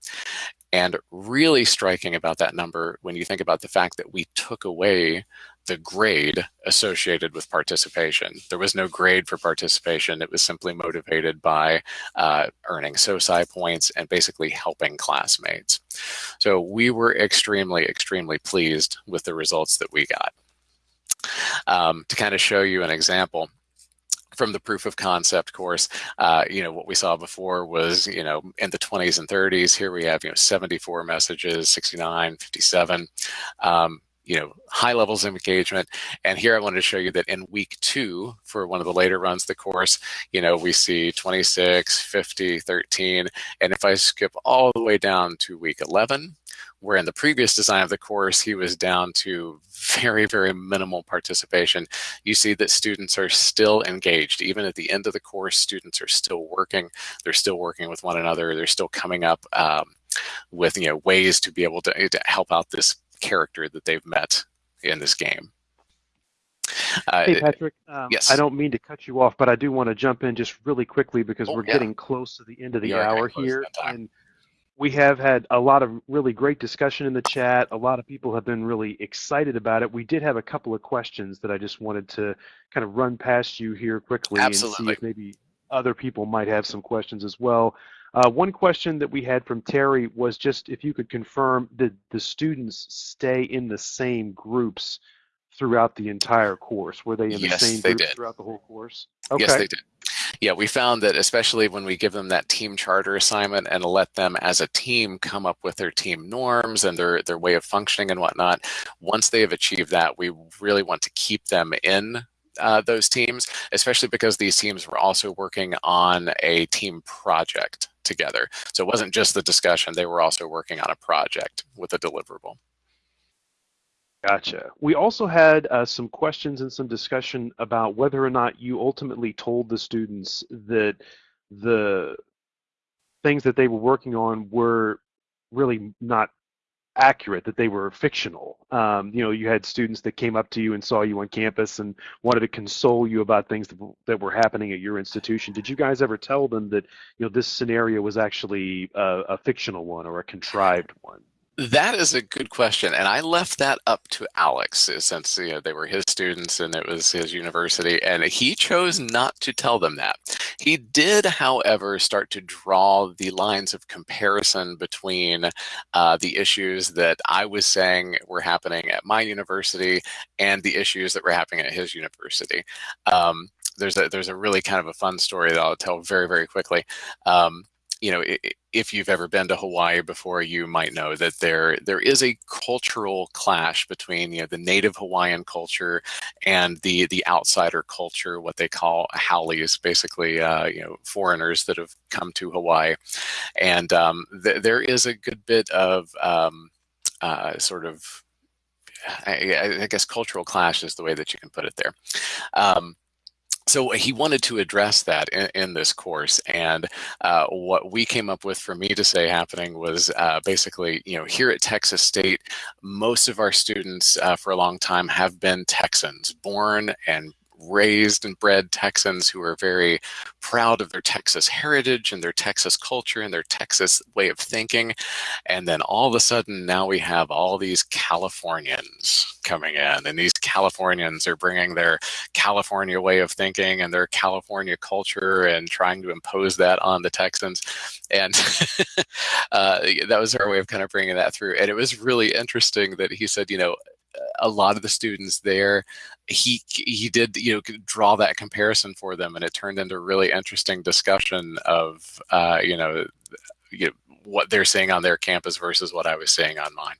And really striking about that number when you think about the fact that we took away the grade associated with participation. There was no grade for participation. It was simply motivated by uh, earning SOSI points and basically helping classmates. So we were extremely, extremely pleased with the results that we got. Um, to kind of show you an example, from the proof of concept course, uh, you know, what we saw before was, you know, in the 20s and 30s. Here we have, you know, 74 messages, 69, 57. Um, you know, high levels of engagement. And here I wanted to show you that in week two, for one of the later runs the course, you know, we see 26, 50, 13. And if I skip all the way down to week 11, where in the previous design of the course, he was down to very, very minimal participation. You see that students are still engaged. Even at the end of the course, students are still working. They're still working with one another. They're still coming up um, with you know ways to be able to, to help out this character that they've met in this game. Uh, hey Patrick, um, yes. I don't mean to cut you off, but I do want to jump in just really quickly because oh, we're yeah. getting close to the end of the hour here, and we have had a lot of really great discussion in the chat. A lot of people have been really excited about it. We did have a couple of questions that I just wanted to kind of run past you here quickly Absolutely. and see if maybe other people might have some questions as well. Uh, one question that we had from Terry was just if you could confirm that the students stay in the same groups throughout the entire course. Were they in the yes, same groups did. throughout the whole course? Okay. Yes, they did yeah, we found that especially when we give them that team charter assignment and let them as a team come up with their team norms and their, their way of functioning and whatnot, once they have achieved that, we really want to keep them in uh, those teams, especially because these teams were also working on a team project together. So it wasn't just the discussion, they were also working on a project with a deliverable. Gotcha. We also had uh, some questions and some discussion about whether or not you ultimately told the students that the things that they were working on were really not accurate, that they were fictional. Um, you know, you had students that came up to you and saw you on campus and wanted to console you about things that, that were happening at your institution. Did you guys ever tell them that, you know, this scenario was actually a, a fictional one or a contrived one? That is a good question, and I left that up to Alex uh, since you know they were his students and it was his university, and he chose not to tell them that. He did, however, start to draw the lines of comparison between uh, the issues that I was saying were happening at my university and the issues that were happening at his university. Um, there's a there's a really kind of a fun story that I'll tell very very quickly. Um, you know, if you've ever been to Hawaii before, you might know that there there is a cultural clash between you know the native Hawaiian culture and the the outsider culture, what they call haoles, basically uh, you know foreigners that have come to Hawaii, and um, th there is a good bit of um, uh, sort of I, I, guess cultural clash is the way that you can put it there. Um, so he wanted to address that in, in this course and uh, what we came up with for me to say happening was uh, basically you know here at texas state most of our students uh, for a long time have been texans born and raised and bred Texans who are very proud of their Texas heritage and their Texas culture and their Texas way of thinking. And then all of a sudden, now we have all these Californians coming in, and these Californians are bringing their California way of thinking and their California culture and trying to impose that on the Texans. And uh, that was our way of kind of bringing that through. And it was really interesting that he said, you know, a lot of the students there he he did you know draw that comparison for them and it turned into a really interesting discussion of uh, you know you know, what they're seeing on their campus versus what I was seeing on mine.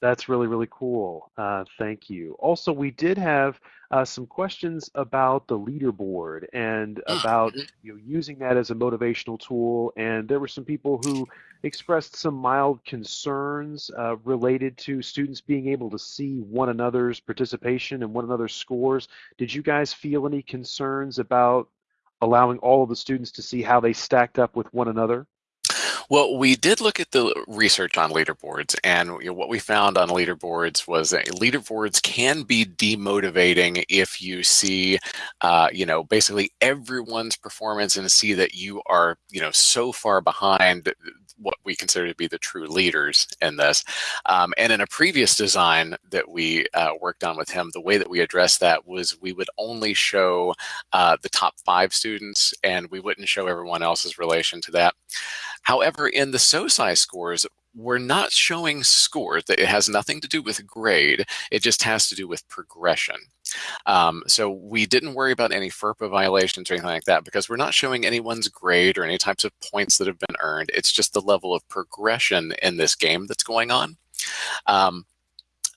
That's really, really cool. Uh, thank you. Also, we did have uh, some questions about the leaderboard and mm, about mm-hmm. you know, using that as a motivational tool. And there were some people who expressed some mild concerns uh, related to students being able to see one another's participation and one another's scores. Did you guys feel any concerns about allowing all of the students to see how they stacked up with one another? Well, we did look at the research on leaderboards, and you know, what we found on leaderboards was that leaderboards can be demotivating if you see, uh, you know, basically everyone's performance and see that you are, you know, so far behind what we consider to be the true leaders in this. Um, and in a previous design that we uh, worked on with him, the way that we addressed that was we would only show uh, the top five students and we wouldn't show everyone else's relation to that. However, in the SOSI scores, we're not showing scores. That it has nothing to do with grade. It just has to do with progression. Um, so we didn't worry about any FERPA violations or anything like that because we're not showing anyone's grade or any types of points that have been earned. It's just the level of progression in this game that's going on. Um,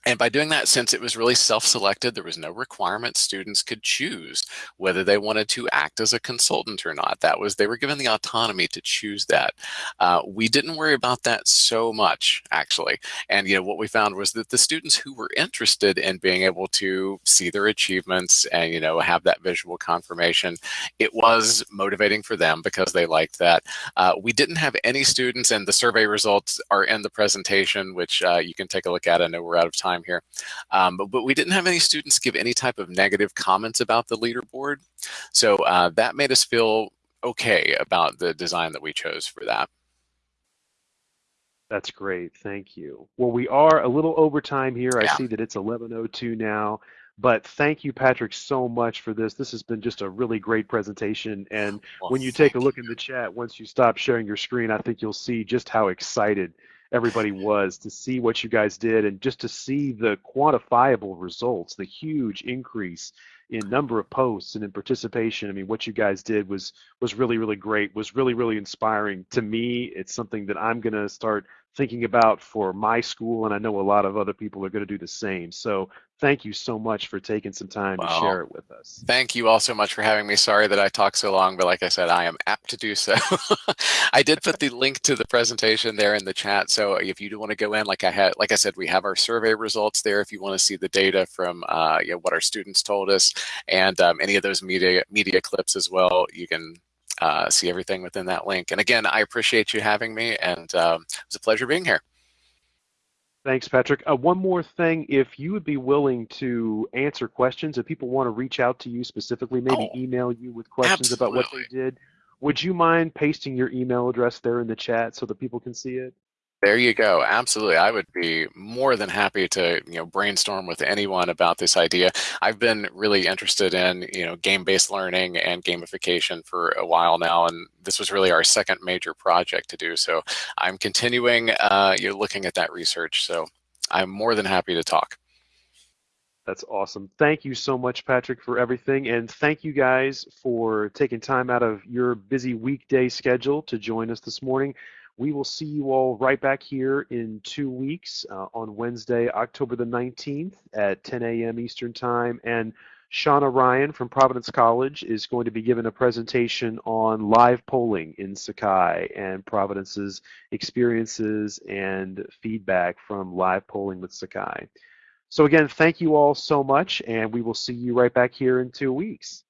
and by doing that, since it was really self-selected, there was no requirement students could choose whether they wanted to act as a consultant or not. That was, they were given the autonomy to choose that. Uh, we didn't worry about that so much, actually. And, you know, what we found was that the students who were interested in being able to see their achievements and, you know, have that visual confirmation, it was motivating for them because they liked that. Uh, we didn't have any students, and the survey results are in the presentation, which uh, you can take a look at. I know we're out of time time here. Um, but, but, we didn't have any students give any type of negative comments about the leaderboard. So uh, that made us feel okay about the design that we chose for that. That's great. Thank you. Well, we are a little over time here. I see that it's 11.02 now. But thank you, Patrick, so much for this. This has been just a really great presentation. And well, when you take a look in the chat, once you stop sharing your screen, I think you'll see just how excited everybody was to see what you guys did and just to see the quantifiable results, the huge increase in number of posts and in participation. I mean, what you guys did was was really really great. Was really really inspiring to me. It's something that I'm going to start thinking about for my school, and I know a lot of other people are going to do the same. So thank you so much for taking some time to share it with us. Thank you all so much for having me. Sorry that I talked so long, but like I said, I am apt to do so. I did put the link to the presentation there in the chat. So if you do want to go in, like I had, like I said, we have our survey results there. If you want to see the data from uh, you know, what our students told us and um, any of those media media clips as well, you can uh, see everything within that link. And again, I appreciate you having me and um, it was a pleasure being here. Thanks, Patrick. Uh, one more thing, if you would be willing to answer questions, if people want to reach out to you specifically, maybe oh, email you with questions absolutely. about what they did, would you mind pasting your email address there in the chat so that people can see it? There you go. Absolutely. I would be more than happy to, you know, brainstorm with anyone about this idea. I've been really interested in, you know, game-based learning and gamification for a while now, and this was really our second major project to do. So I'm continuing, uh, you know, looking at that research. So I'm more than happy to talk. That's awesome. Thank you so much, Patrick, for everything. And thank you guys for taking time out of your busy weekday schedule to join us this morning. We will see you all right back here in two weeks uh, on Wednesday, October the 19th at 10 a.m. Eastern Time. And Shauna Ryan from Providence College is going to be giving a presentation on live polling in Sakai and Providence's experiences and feedback from live polling with Sakai. So again, thank you all so much, and we will see you right back here in two weeks.